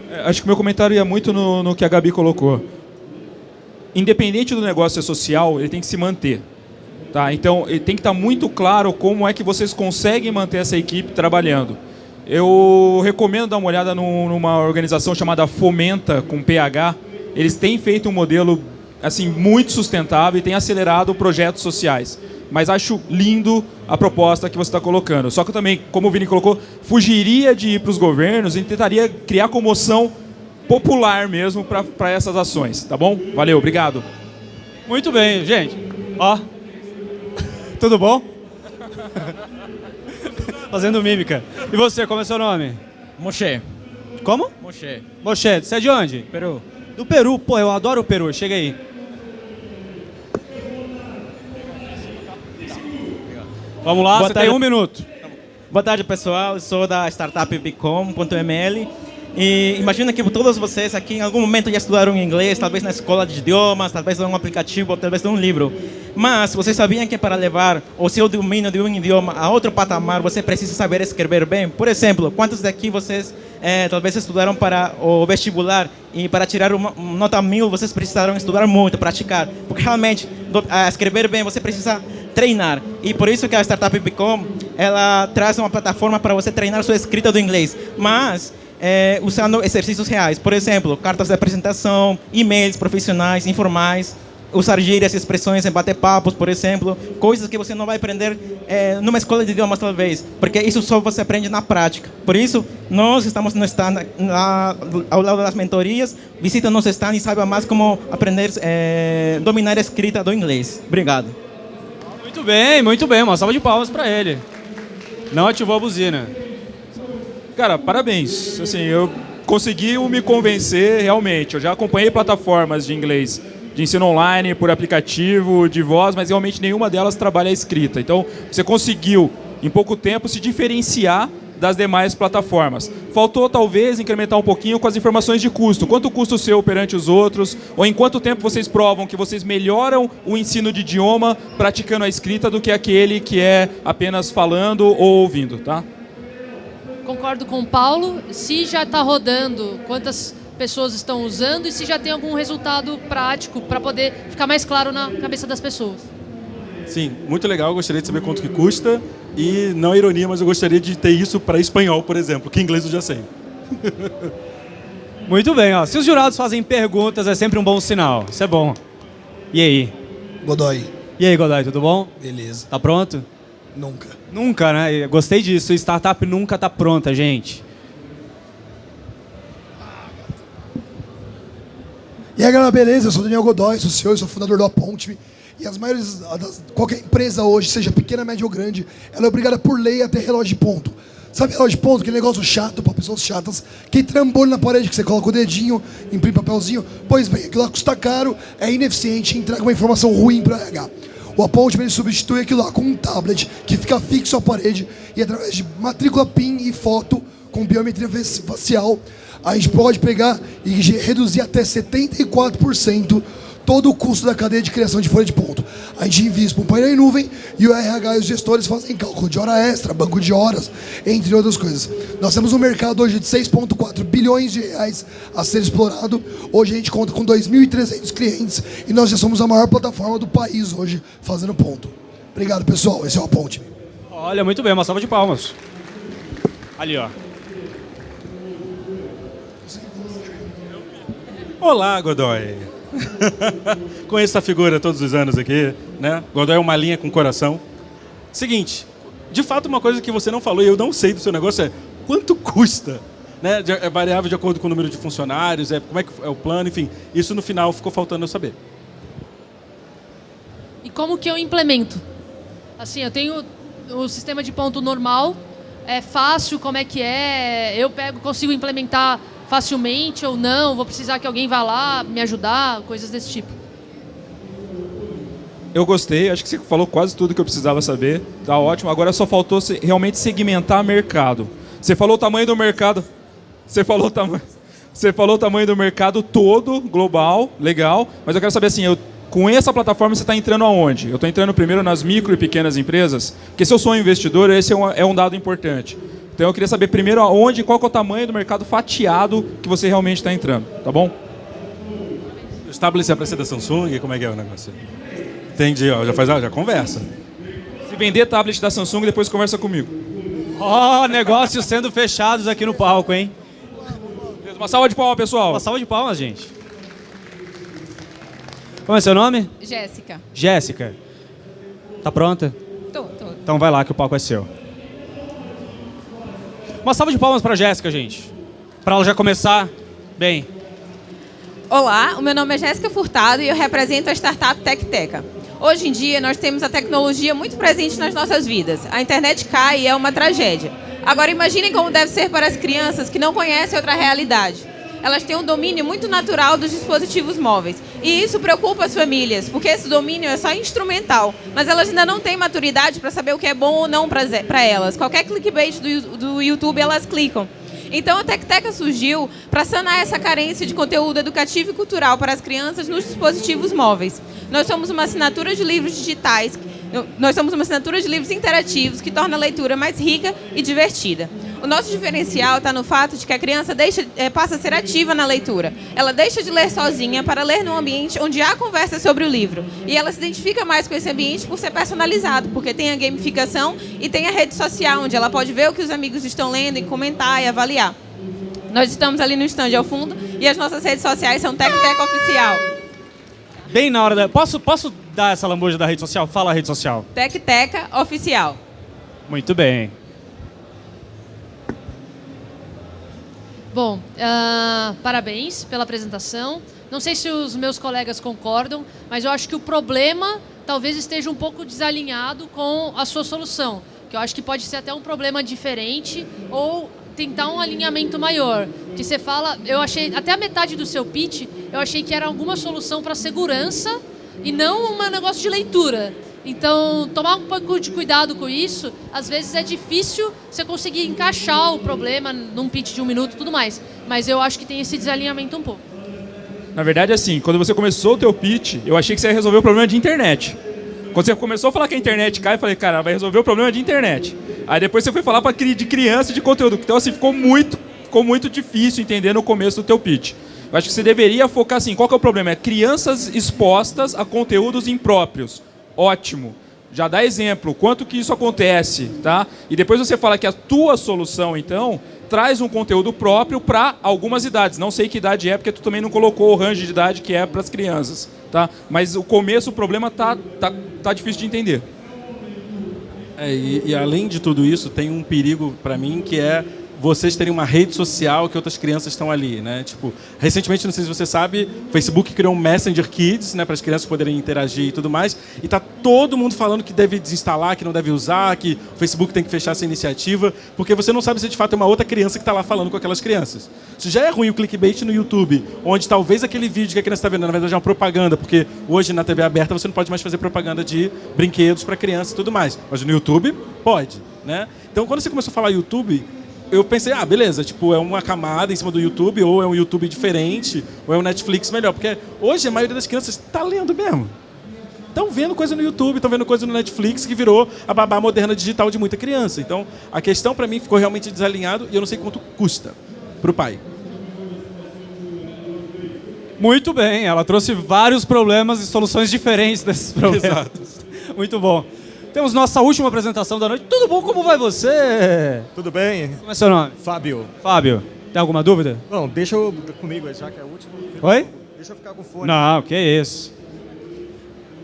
[SPEAKER 5] É, acho que meu comentário ia muito no, no que a Gabi colocou. Independente do negócio social, ele tem que se manter. Tá? Então, tem que estar muito claro como é que vocês conseguem manter essa equipe trabalhando. Eu recomendo dar uma olhada num, numa organização chamada Fomenta, com PH. Eles têm feito um modelo assim muito sustentável e têm acelerado projetos sociais mas acho lindo a proposta que você está colocando. Só que eu também, como o Vini colocou, fugiria de ir para os governos e tentaria criar comoção popular mesmo para essas ações, tá bom? Valeu, obrigado.
[SPEAKER 1] Muito bem, gente. Ó, tudo bom? Fazendo mímica. E você, como é seu nome?
[SPEAKER 18] Moshe.
[SPEAKER 1] Como?
[SPEAKER 18] Moshe.
[SPEAKER 1] Moshe, você é de onde?
[SPEAKER 18] Peru.
[SPEAKER 1] Do Peru, pô, eu adoro o Peru, chega aí. Vamos lá,
[SPEAKER 18] Boa
[SPEAKER 1] você
[SPEAKER 18] tarde.
[SPEAKER 1] tem um minuto.
[SPEAKER 18] Boa tarde, pessoal. Eu sou da startup Bicom.ml. E imagina que todos vocês aqui em algum momento já estudaram inglês, talvez na escola de idiomas, talvez em um aplicativo, talvez em um livro. Mas vocês sabiam que para levar o seu domínio de um idioma a outro patamar, você precisa saber escrever bem? Por exemplo, quantos daqui vocês eh, talvez estudaram para o vestibular e para tirar uma nota mil, vocês precisaram estudar muito, praticar? Porque realmente, do- ah, escrever bem, você precisa treinar. E por isso que a Startup Bicom, ela traz uma plataforma para você treinar sua escrita do inglês. Mas é, usando exercícios reais. Por exemplo, cartas de apresentação, e-mails profissionais, informais. Usar gírias, expressões em bater papos, por exemplo, coisas que você não vai aprender é, numa escola de idiomas talvez, porque isso só você aprende na prática. Por isso, nós estamos no stand, na, ao lado das mentorias, visita nosso stand e saiba mais como aprender, é, dominar a escrita do inglês. Obrigado.
[SPEAKER 1] Muito bem, muito bem. Uma salva de palmas para ele. Não ativou a buzina.
[SPEAKER 5] Cara, parabéns. Assim, eu consegui me convencer realmente. Eu já acompanhei plataformas de inglês de ensino online, por aplicativo, de voz, mas realmente nenhuma delas trabalha a escrita. Então, você conseguiu, em pouco tempo, se diferenciar das demais plataformas. Faltou, talvez, incrementar um pouquinho com as informações de custo. Quanto custa o seu perante os outros? Ou em quanto tempo vocês provam que vocês melhoram o ensino de idioma praticando a escrita do que aquele que é apenas falando ou ouvindo, tá?
[SPEAKER 4] Concordo com o Paulo. Se já está rodando, quantas pessoas estão usando e se já tem algum resultado prático para poder ficar mais claro na cabeça das pessoas.
[SPEAKER 2] Sim, muito legal. Eu gostaria de saber quanto que custa. E não é ironia, mas eu gostaria de ter isso para espanhol, por exemplo, que inglês eu já sei.
[SPEAKER 1] Muito bem, ó. Se os jurados fazem perguntas, é sempre um bom sinal. Isso é bom. E aí?
[SPEAKER 19] Godoy.
[SPEAKER 1] E aí, Godoy, tudo bom?
[SPEAKER 19] Beleza.
[SPEAKER 1] Tá pronto?
[SPEAKER 19] Nunca.
[SPEAKER 1] Nunca, né? Gostei disso. Startup nunca tá pronta, gente.
[SPEAKER 19] E aí, galera, beleza? Eu sou Daniel Godoy, sou CEO, sou fundador do Aponte. E as maiores, qualquer empresa hoje, seja pequena, média ou grande, ela é obrigada por lei a ter relógio de ponto. Sabe relógio de ponto? Aquele negócio chato para pessoas chatas, que trambolho na parede, que você coloca o dedinho, imprime papelzinho. Pois bem, aquilo lá custa caro, é ineficiente entrega uma informação ruim para RH. O Aponte ele substitui aquilo lá com um tablet que fica fixo à parede e através de matrícula PIN e foto com biometria facial, a gente pode pegar e reduzir até 74% todo o custo da cadeia de criação de folha de ponto. A gente investe para um painel em nuvem e o RH e os gestores fazem cálculo de hora extra, banco de horas, entre outras coisas. Nós temos um mercado hoje de 6,4 bilhões de reais a ser explorado. Hoje a gente conta com 2.300 clientes e nós já somos a maior plataforma do país hoje fazendo ponto. Obrigado, pessoal. Esse é o Ponte.
[SPEAKER 1] Olha, muito bem. Uma salva de palmas. Ali, ó.
[SPEAKER 2] Olá, Godoy. Conheço essa figura todos os anos aqui, né? Godoy é uma linha com coração. Seguinte, de fato uma coisa que você não falou e eu não sei do seu negócio é quanto custa? Né? É variável de acordo com o número de funcionários, é como é que é o plano, enfim. Isso no final ficou faltando eu saber.
[SPEAKER 4] E como que eu implemento? Assim, eu tenho o sistema de ponto normal, é fácil, como é que é? Eu pego, consigo implementar facilmente ou não? Vou precisar que alguém vá lá me ajudar, coisas desse tipo.
[SPEAKER 5] Eu gostei, acho que você falou quase tudo que eu precisava saber. Tá ótimo. Agora só faltou realmente segmentar mercado. Você falou o tamanho do mercado. Você falou o tamanho. Você falou o tamanho do mercado todo, global, legal. Mas eu quero saber assim, eu, com essa plataforma você está entrando aonde? Eu estou entrando primeiro nas micro e pequenas empresas, porque se eu sou um investidor, esse é um, é um dado importante. Então eu queria saber primeiro aonde, qual que é o tamanho do mercado fatiado que você realmente está entrando, tá bom?
[SPEAKER 2] Estabelecer a preço da Samsung, como é que é o negócio? Entendi, ó, já faz, ó, já conversa.
[SPEAKER 5] Se vender tablet da Samsung, depois conversa comigo.
[SPEAKER 1] Ó, negócios sendo fechados aqui no palco, hein?
[SPEAKER 5] Uma salva de palmas, pessoal.
[SPEAKER 1] Uma salva de palmas, gente. Como é seu nome?
[SPEAKER 20] Jéssica.
[SPEAKER 1] Jéssica. Tá pronta?
[SPEAKER 20] Tô, tô.
[SPEAKER 1] Então vai lá que o palco é seu. Uma salva de palmas pra Jéssica, gente. Pra ela já começar bem.
[SPEAKER 20] Olá, o meu nome é Jéssica Furtado e eu represento a startup TecTeca. Hoje em dia, nós temos a tecnologia muito presente nas nossas vidas. A internet cai e é uma tragédia. Agora, imaginem como deve ser para as crianças que não conhecem outra realidade. Elas têm um domínio muito natural dos dispositivos móveis. E isso preocupa as famílias, porque esse domínio é só instrumental. Mas elas ainda não têm maturidade para saber o que é bom ou não para elas. Qualquer clickbait do, do YouTube, elas clicam. Então a TecTeca surgiu para sanar essa carência de conteúdo educativo e cultural para as crianças nos dispositivos móveis. Nós somos uma assinatura de livros digitais, nós somos uma assinatura de livros interativos que torna a leitura mais rica e divertida. O nosso diferencial está no fato de que a criança deixa, eh, passa a ser ativa na leitura. Ela deixa de ler sozinha para ler num ambiente onde há conversa sobre o livro. E ela se identifica mais com esse ambiente por ser personalizado, porque tem a gamificação e tem a rede social, onde ela pode ver o que os amigos estão lendo e comentar e avaliar. Nós estamos ali no stand ao fundo e as nossas redes sociais são TecTec Oficial.
[SPEAKER 1] Bem na hora da. Posso, posso dar essa lambuja da rede social? Fala a rede social.
[SPEAKER 20] Tecteca Oficial.
[SPEAKER 1] Muito bem.
[SPEAKER 4] Bom, ah, parabéns pela apresentação. Não sei se os meus colegas concordam, mas eu acho que o problema talvez esteja um pouco desalinhado com a sua solução. Que eu acho que pode ser até um problema diferente ou tentar um alinhamento maior. Que você fala, eu achei, até a metade do seu pitch, eu achei que era alguma solução para segurança e não um negócio de leitura. Então, tomar um pouco de cuidado com isso. Às vezes é difícil você conseguir encaixar o problema num pitch de um minuto e tudo mais. Mas eu acho que tem esse desalinhamento um pouco.
[SPEAKER 5] Na verdade, assim, quando você começou o teu pitch, eu achei que você ia resolver o problema de internet. Quando você começou a falar que a internet cai, eu falei, cara, vai resolver o problema de internet. Aí depois você foi falar pra, de criança de conteúdo. Então, assim, ficou muito, ficou muito difícil entender no começo do teu pitch. Eu acho que você deveria focar assim, qual que é o problema? É crianças expostas a conteúdos impróprios. Ótimo. Já dá exemplo, quanto que isso acontece, tá? E depois você fala que a tua solução, então, traz um conteúdo próprio para algumas idades. Não sei que idade é, porque tu também não colocou o range de idade que é para as crianças, tá? Mas o começo, o problema tá, tá, tá difícil de entender.
[SPEAKER 2] É, e, e além de tudo isso, tem um perigo para mim que é vocês terem uma rede social que outras crianças estão ali, né? Tipo, recentemente, não sei se você sabe, o Facebook criou um Messenger Kids, né, para as crianças poderem interagir e tudo mais, e tá todo mundo falando que deve desinstalar, que não deve usar, que o Facebook tem que fechar essa iniciativa, porque você não sabe se de fato é uma outra criança que está lá falando com aquelas crianças. Isso já é ruim o clickbait no YouTube, onde talvez aquele vídeo que a criança está vendo, na verdade é uma propaganda, porque hoje na TV aberta você não pode mais fazer propaganda de brinquedos para criança e tudo mais, mas no YouTube pode, né? Então, quando você começou a falar YouTube, eu pensei, ah, beleza, tipo, é uma camada em cima do YouTube, ou é um YouTube diferente, ou é um Netflix melhor. Porque hoje a maioria das crianças está lendo mesmo. Estão vendo coisa no YouTube, estão vendo coisa no Netflix, que virou a babá moderna digital de muita criança. Então, a questão para mim ficou realmente desalinhado e eu não sei quanto custa para o pai.
[SPEAKER 1] Muito bem, ela trouxe vários problemas e soluções diferentes desses problemas.
[SPEAKER 2] Exato.
[SPEAKER 1] Muito bom. Temos nossa última apresentação da noite. Tudo bom? Como vai você?
[SPEAKER 21] Tudo bem?
[SPEAKER 1] Como é seu nome?
[SPEAKER 21] Fábio.
[SPEAKER 1] Fábio. Tem alguma dúvida?
[SPEAKER 21] Bom, deixa eu comigo, já que é o último.
[SPEAKER 1] Oi?
[SPEAKER 21] Deixa eu ficar com o fone.
[SPEAKER 1] Não, que isso.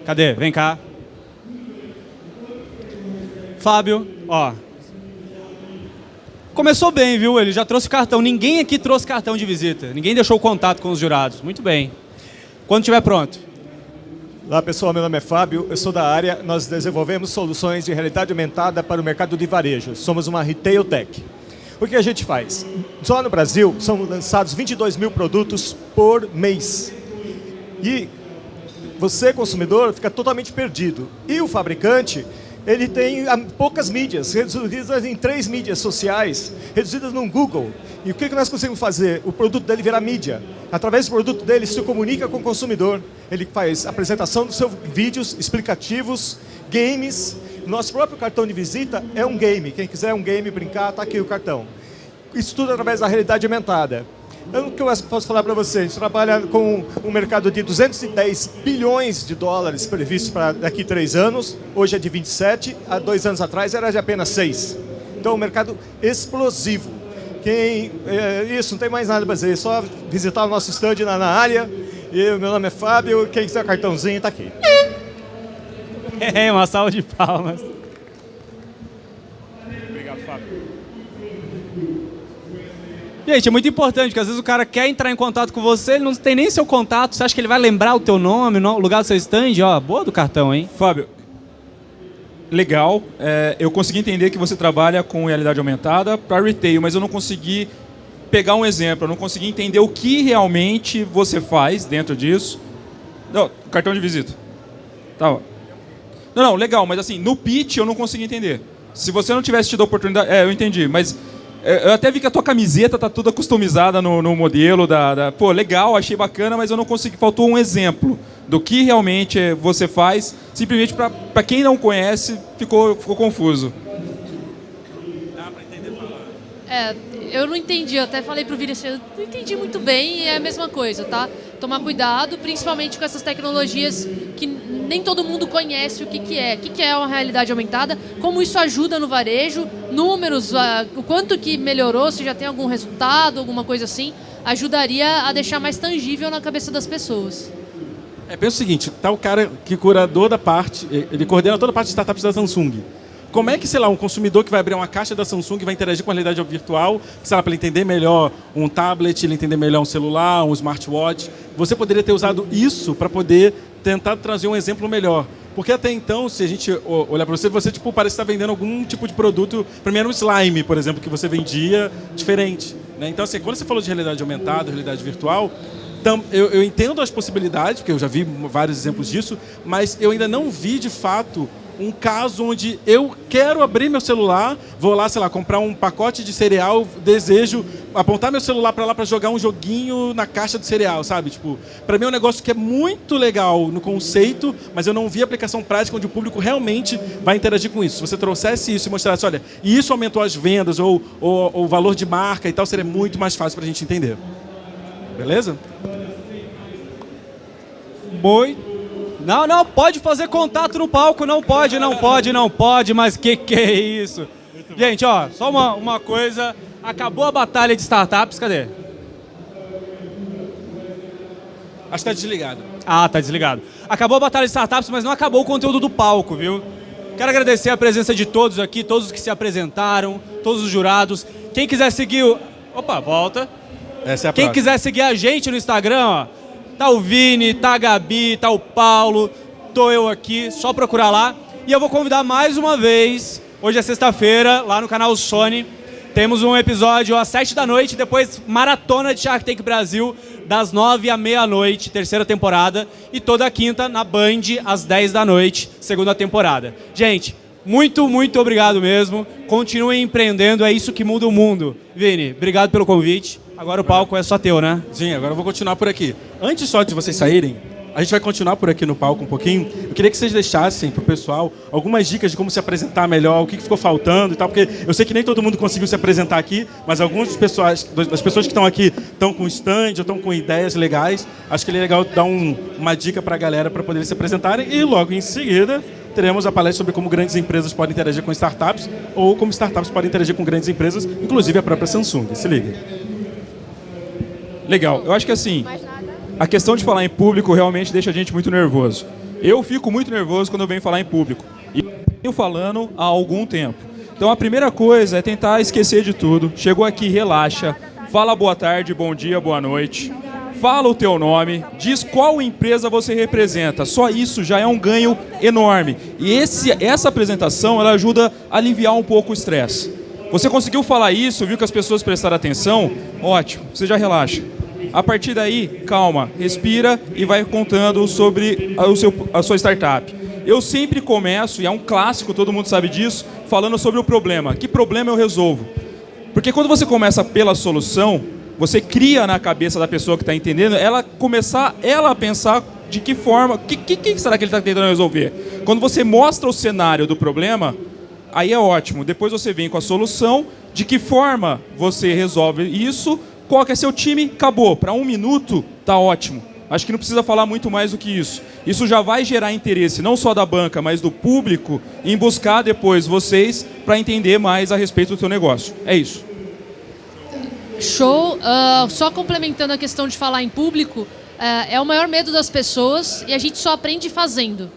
[SPEAKER 1] Cadê? Vem cá. Fábio, ó. Começou bem, viu? Ele já trouxe cartão. Ninguém aqui trouxe cartão de visita. Ninguém deixou contato com os jurados. Muito bem. Quando estiver pronto.
[SPEAKER 21] Olá pessoal, meu nome é Fábio, eu sou da área, nós desenvolvemos soluções de realidade aumentada para o mercado de varejo. Somos uma retail tech. O que a gente faz? Só no Brasil são lançados 22 mil produtos por mês. E você, consumidor, fica totalmente perdido. E o fabricante, ele tem ah, poucas mídias, reduzidas em três mídias sociais, reduzidas no Google. E o que nós conseguimos fazer? O produto dele virar mídia. Através do produto dele, se comunica com o consumidor. Ele faz apresentação dos seus vídeos explicativos, games. Nosso próprio cartão de visita é um game. Quem quiser um game, brincar, está aqui o cartão. Isso tudo através da realidade aumentada. O que eu posso falar para vocês? A gente trabalha com um mercado de 210 bilhões de dólares previsto para daqui a três anos. Hoje é de 27, há dois anos atrás era de apenas 6. Então, é um mercado explosivo. Quem, é, isso, não tem mais nada para dizer, é só visitar o nosso stand na, na área. E meu nome é Fábio, quem quiser cartãozinho está aqui.
[SPEAKER 1] É, uma salva de palmas.
[SPEAKER 5] Obrigado, Fábio.
[SPEAKER 1] Gente, é muito importante, porque às vezes o cara quer entrar em contato com você, ele não tem nem seu contato, você acha que ele vai lembrar o teu nome, o lugar do seu stand? Ó, boa do cartão, hein?
[SPEAKER 5] Fábio, legal. É, eu consegui entender que você trabalha com realidade aumentada para retail, mas eu não consegui pegar um exemplo, eu não consegui entender o que realmente você faz dentro disso. Não, cartão de visita. Tá. Não, não, legal, mas assim, no pitch eu não consegui entender. Se você não tivesse tido a oportunidade. É, eu entendi, mas. Eu até vi que a tua camiseta tá toda customizada no, no modelo da, da- Pô, legal, achei bacana, mas eu não consegui. Faltou um exemplo do que realmente você faz. Simplesmente para quem não conhece, ficou, ficou confuso.
[SPEAKER 4] É, eu não entendi, eu até falei pro Vini assim, eu não entendi muito bem e é a mesma coisa, tá? Tomar cuidado, principalmente com essas tecnologias que nem todo mundo conhece o que, que é. O que, que é uma realidade aumentada, como isso ajuda no varejo, números, ah, o quanto que melhorou, se já tem algum resultado, alguma coisa assim, ajudaria a deixar mais tangível na cabeça das pessoas.
[SPEAKER 2] É, pensa o seguinte, tá o cara que curador da parte, ele coordena toda a parte de startups da Samsung. Como é que, sei lá, um consumidor que vai abrir uma caixa da Samsung vai interagir com a realidade virtual, sei lá, para ele entender melhor um tablet, ele entender melhor um celular, um smartwatch. Você poderia ter usado isso para poder tentar trazer um exemplo melhor. Porque até então, se a gente olhar para você, você tipo, parece estar vendendo algum tipo de produto, primeiro um slime, por exemplo, que você vendia diferente. Né? Então, assim, quando você falou de realidade aumentada, realidade virtual, tam, eu, eu entendo as possibilidades, porque eu já vi vários exemplos disso, mas eu ainda não vi, de fato, um caso onde eu quero abrir meu celular, vou lá, sei lá, comprar um pacote de cereal, desejo apontar meu celular para lá para jogar um joguinho na caixa do cereal, sabe? Tipo, para mim é um negócio que é muito legal no conceito, mas eu não vi aplicação prática onde o público realmente vai interagir com isso. Se você trouxesse isso e mostrasse, olha, e isso aumentou as vendas ou, ou, o valor de marca e tal, seria muito mais fácil para a gente entender. Beleza?
[SPEAKER 1] Muito não, não, pode fazer contato no palco, não pode, não pode, não pode, mas que que é isso? Gente, ó, só uma, uma coisa, acabou a batalha de startups, cadê?
[SPEAKER 2] Acho que tá desligado.
[SPEAKER 1] Ah, tá desligado. Acabou a batalha de startups, mas não acabou o conteúdo do palco, viu? Quero agradecer a presença de todos aqui, todos os que se apresentaram, todos os jurados. Quem quiser seguir o... Opa, volta.
[SPEAKER 2] Essa é a
[SPEAKER 1] Quem
[SPEAKER 2] próxima.
[SPEAKER 1] quiser seguir a gente no Instagram, ó, Tá o Vini, tá a Gabi, tá o Paulo, tô eu aqui, só procurar lá. E eu vou convidar mais uma vez, hoje é sexta-feira, lá no canal Sony, temos um episódio às sete da noite, depois maratona de Shark Tank Brasil, das nove à meia-noite, terceira temporada, e toda quinta na Band, às dez da noite, segunda temporada. Gente, muito, muito obrigado mesmo. Continuem empreendendo, é isso que muda o mundo. Vini, obrigado pelo convite. Agora o palco é só teu, né?
[SPEAKER 2] Sim, agora eu vou continuar por aqui. Antes só de vocês saírem, a gente vai continuar por aqui no palco um pouquinho. Eu queria que vocês deixassem pro pessoal algumas dicas de como se apresentar melhor, o que ficou faltando e tal, porque eu sei que nem todo mundo conseguiu se apresentar aqui, mas algumas pessoas, das pessoas que estão aqui estão com stand, ou estão com ideias legais. Acho que é legal dar um, uma dica para a galera para poder se apresentarem e logo em seguida teremos a palestra sobre como grandes empresas podem interagir com startups ou como startups podem interagir com grandes empresas, inclusive a própria Samsung. Se liga.
[SPEAKER 5] Legal. Eu acho que assim, a questão de falar em público realmente deixa a gente muito nervoso. Eu fico muito nervoso quando eu venho falar em público. E venho falando há algum tempo. Então a primeira coisa é tentar esquecer de tudo. Chegou aqui, relaxa. Fala boa tarde, bom dia, boa noite. Fala o teu nome, diz qual empresa você representa. Só isso já é um ganho enorme. E esse, essa apresentação ela ajuda a aliviar um pouco o estresse. Você conseguiu falar isso, viu que as pessoas prestaram atenção? Ótimo, você já relaxa. A partir daí, calma, respira e vai contando sobre a, o seu, a sua startup. Eu sempre começo, e é um clássico, todo mundo sabe disso, falando sobre o problema. Que problema eu resolvo? Porque quando você começa pela solução, você cria na cabeça da pessoa que está entendendo, ela começar ela a pensar de que forma, o que, que, que será que ele está tentando resolver? Quando você mostra o cenário do problema, aí é ótimo. Depois você vem com a solução, de que forma você resolve isso, qual que é seu time, acabou. Para um minuto, tá ótimo. Acho que não precisa falar muito mais do que isso. Isso já vai gerar interesse, não só da banca, mas do público, em buscar depois vocês para entender mais a respeito do seu negócio. É isso.
[SPEAKER 4] Show. Uh, só complementando a questão de falar em público, uh, é o maior medo das pessoas e a gente só aprende fazendo.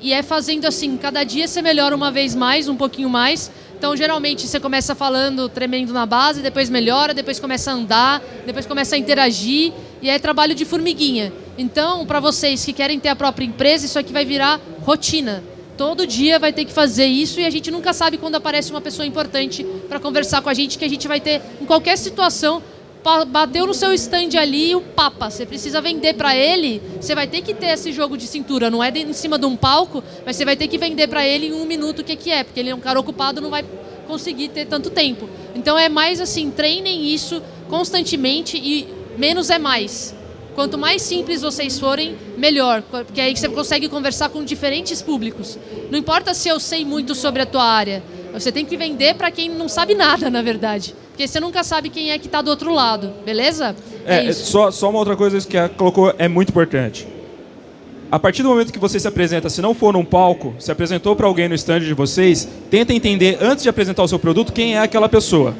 [SPEAKER 4] E é fazendo assim, cada dia você melhora uma vez mais, um pouquinho mais. Então, geralmente, você começa falando tremendo na base, depois melhora, depois começa a andar, depois começa a interagir, e é trabalho de formiguinha. Então, para vocês que querem ter a própria empresa, isso aqui vai virar rotina. Todo dia vai ter que fazer isso e a gente nunca sabe quando aparece uma pessoa importante para conversar com a gente, que a gente vai ter em qualquer situação. Bateu no seu stand ali o papa, você precisa vender para ele, você vai ter que ter esse jogo de cintura, não é em cima de um palco, mas você vai ter que vender para ele em um minuto o que, que é, porque ele é um cara ocupado, não vai conseguir ter tanto tempo. Então é mais assim, treinem isso constantemente e menos é mais. Quanto mais simples vocês forem, melhor, porque aí você consegue conversar com diferentes públicos. Não importa se eu sei muito sobre a tua área, você tem que vender para quem não sabe nada, na verdade. Porque você nunca sabe quem é que está do outro lado, beleza?
[SPEAKER 5] É, é só, só uma outra coisa que a colocou é muito importante. A partir do momento que você se apresenta, se não for num palco, se apresentou para alguém no stand de vocês, tenta entender antes de apresentar o seu produto quem é aquela pessoa.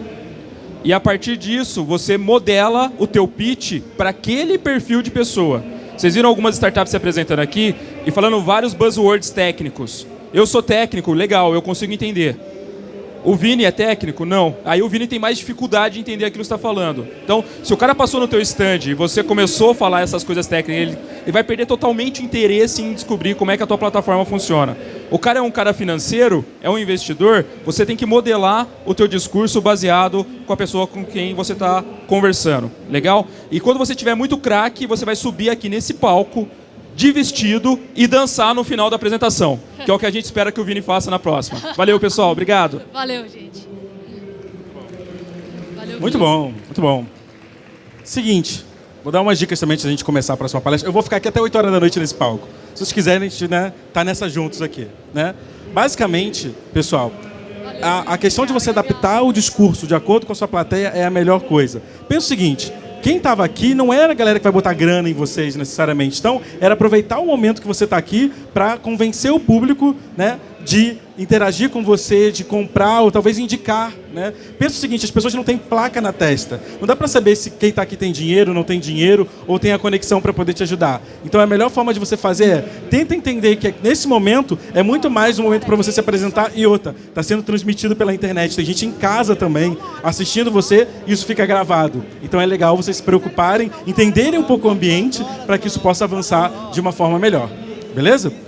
[SPEAKER 5] E a partir disso, você modela o teu pitch para aquele perfil de pessoa. Vocês viram algumas startups se apresentando aqui e falando vários buzzwords técnicos. Eu sou técnico, legal, eu consigo entender. O Vini é técnico? Não. Aí o Vini tem mais dificuldade de entender aquilo que você está falando. Então, se o cara passou no teu stand e você começou a falar essas coisas técnicas, ele, ele vai perder totalmente o interesse em descobrir como é que a tua plataforma funciona. O cara é um cara financeiro, é um investidor, você tem que modelar o teu discurso baseado com a pessoa com quem você está conversando. Legal? E quando você tiver muito craque, você vai subir aqui nesse palco de vestido e dançar no final da apresentação, que é o que a gente espera que o Vini faça na próxima. Valeu, pessoal. Obrigado.
[SPEAKER 4] Valeu, gente. Valeu,
[SPEAKER 2] Muito bom, muito bom. Seguinte, vou dar umas dicas também antes da gente começar a próxima palestra. Eu vou ficar aqui até 8 horas da noite nesse palco. Se vocês quiserem, a gente né, tá nessa juntos aqui. Né? Basicamente, pessoal, a, a questão de você adaptar o discurso de acordo com a sua plateia é a melhor coisa. Pensa o seguinte, quem estava aqui não era a galera que vai botar grana em vocês necessariamente. Então, era aproveitar o momento que você está aqui para convencer o público né, de interagir com você, de comprar ou talvez indicar. Né? Pensa o seguinte, as pessoas não têm placa na testa. Não dá para saber se quem está aqui tem dinheiro, não tem dinheiro ou tem a conexão para poder te ajudar. Então a melhor forma de você fazer é tenta entender que nesse momento é muito mais um momento para você se apresentar e outra. Está sendo transmitido pela internet. Tem gente em casa também assistindo você e isso fica gravado. Então é legal vocês se preocuparem, entenderem um pouco o ambiente para que isso possa avançar de uma forma melhor. Beleza?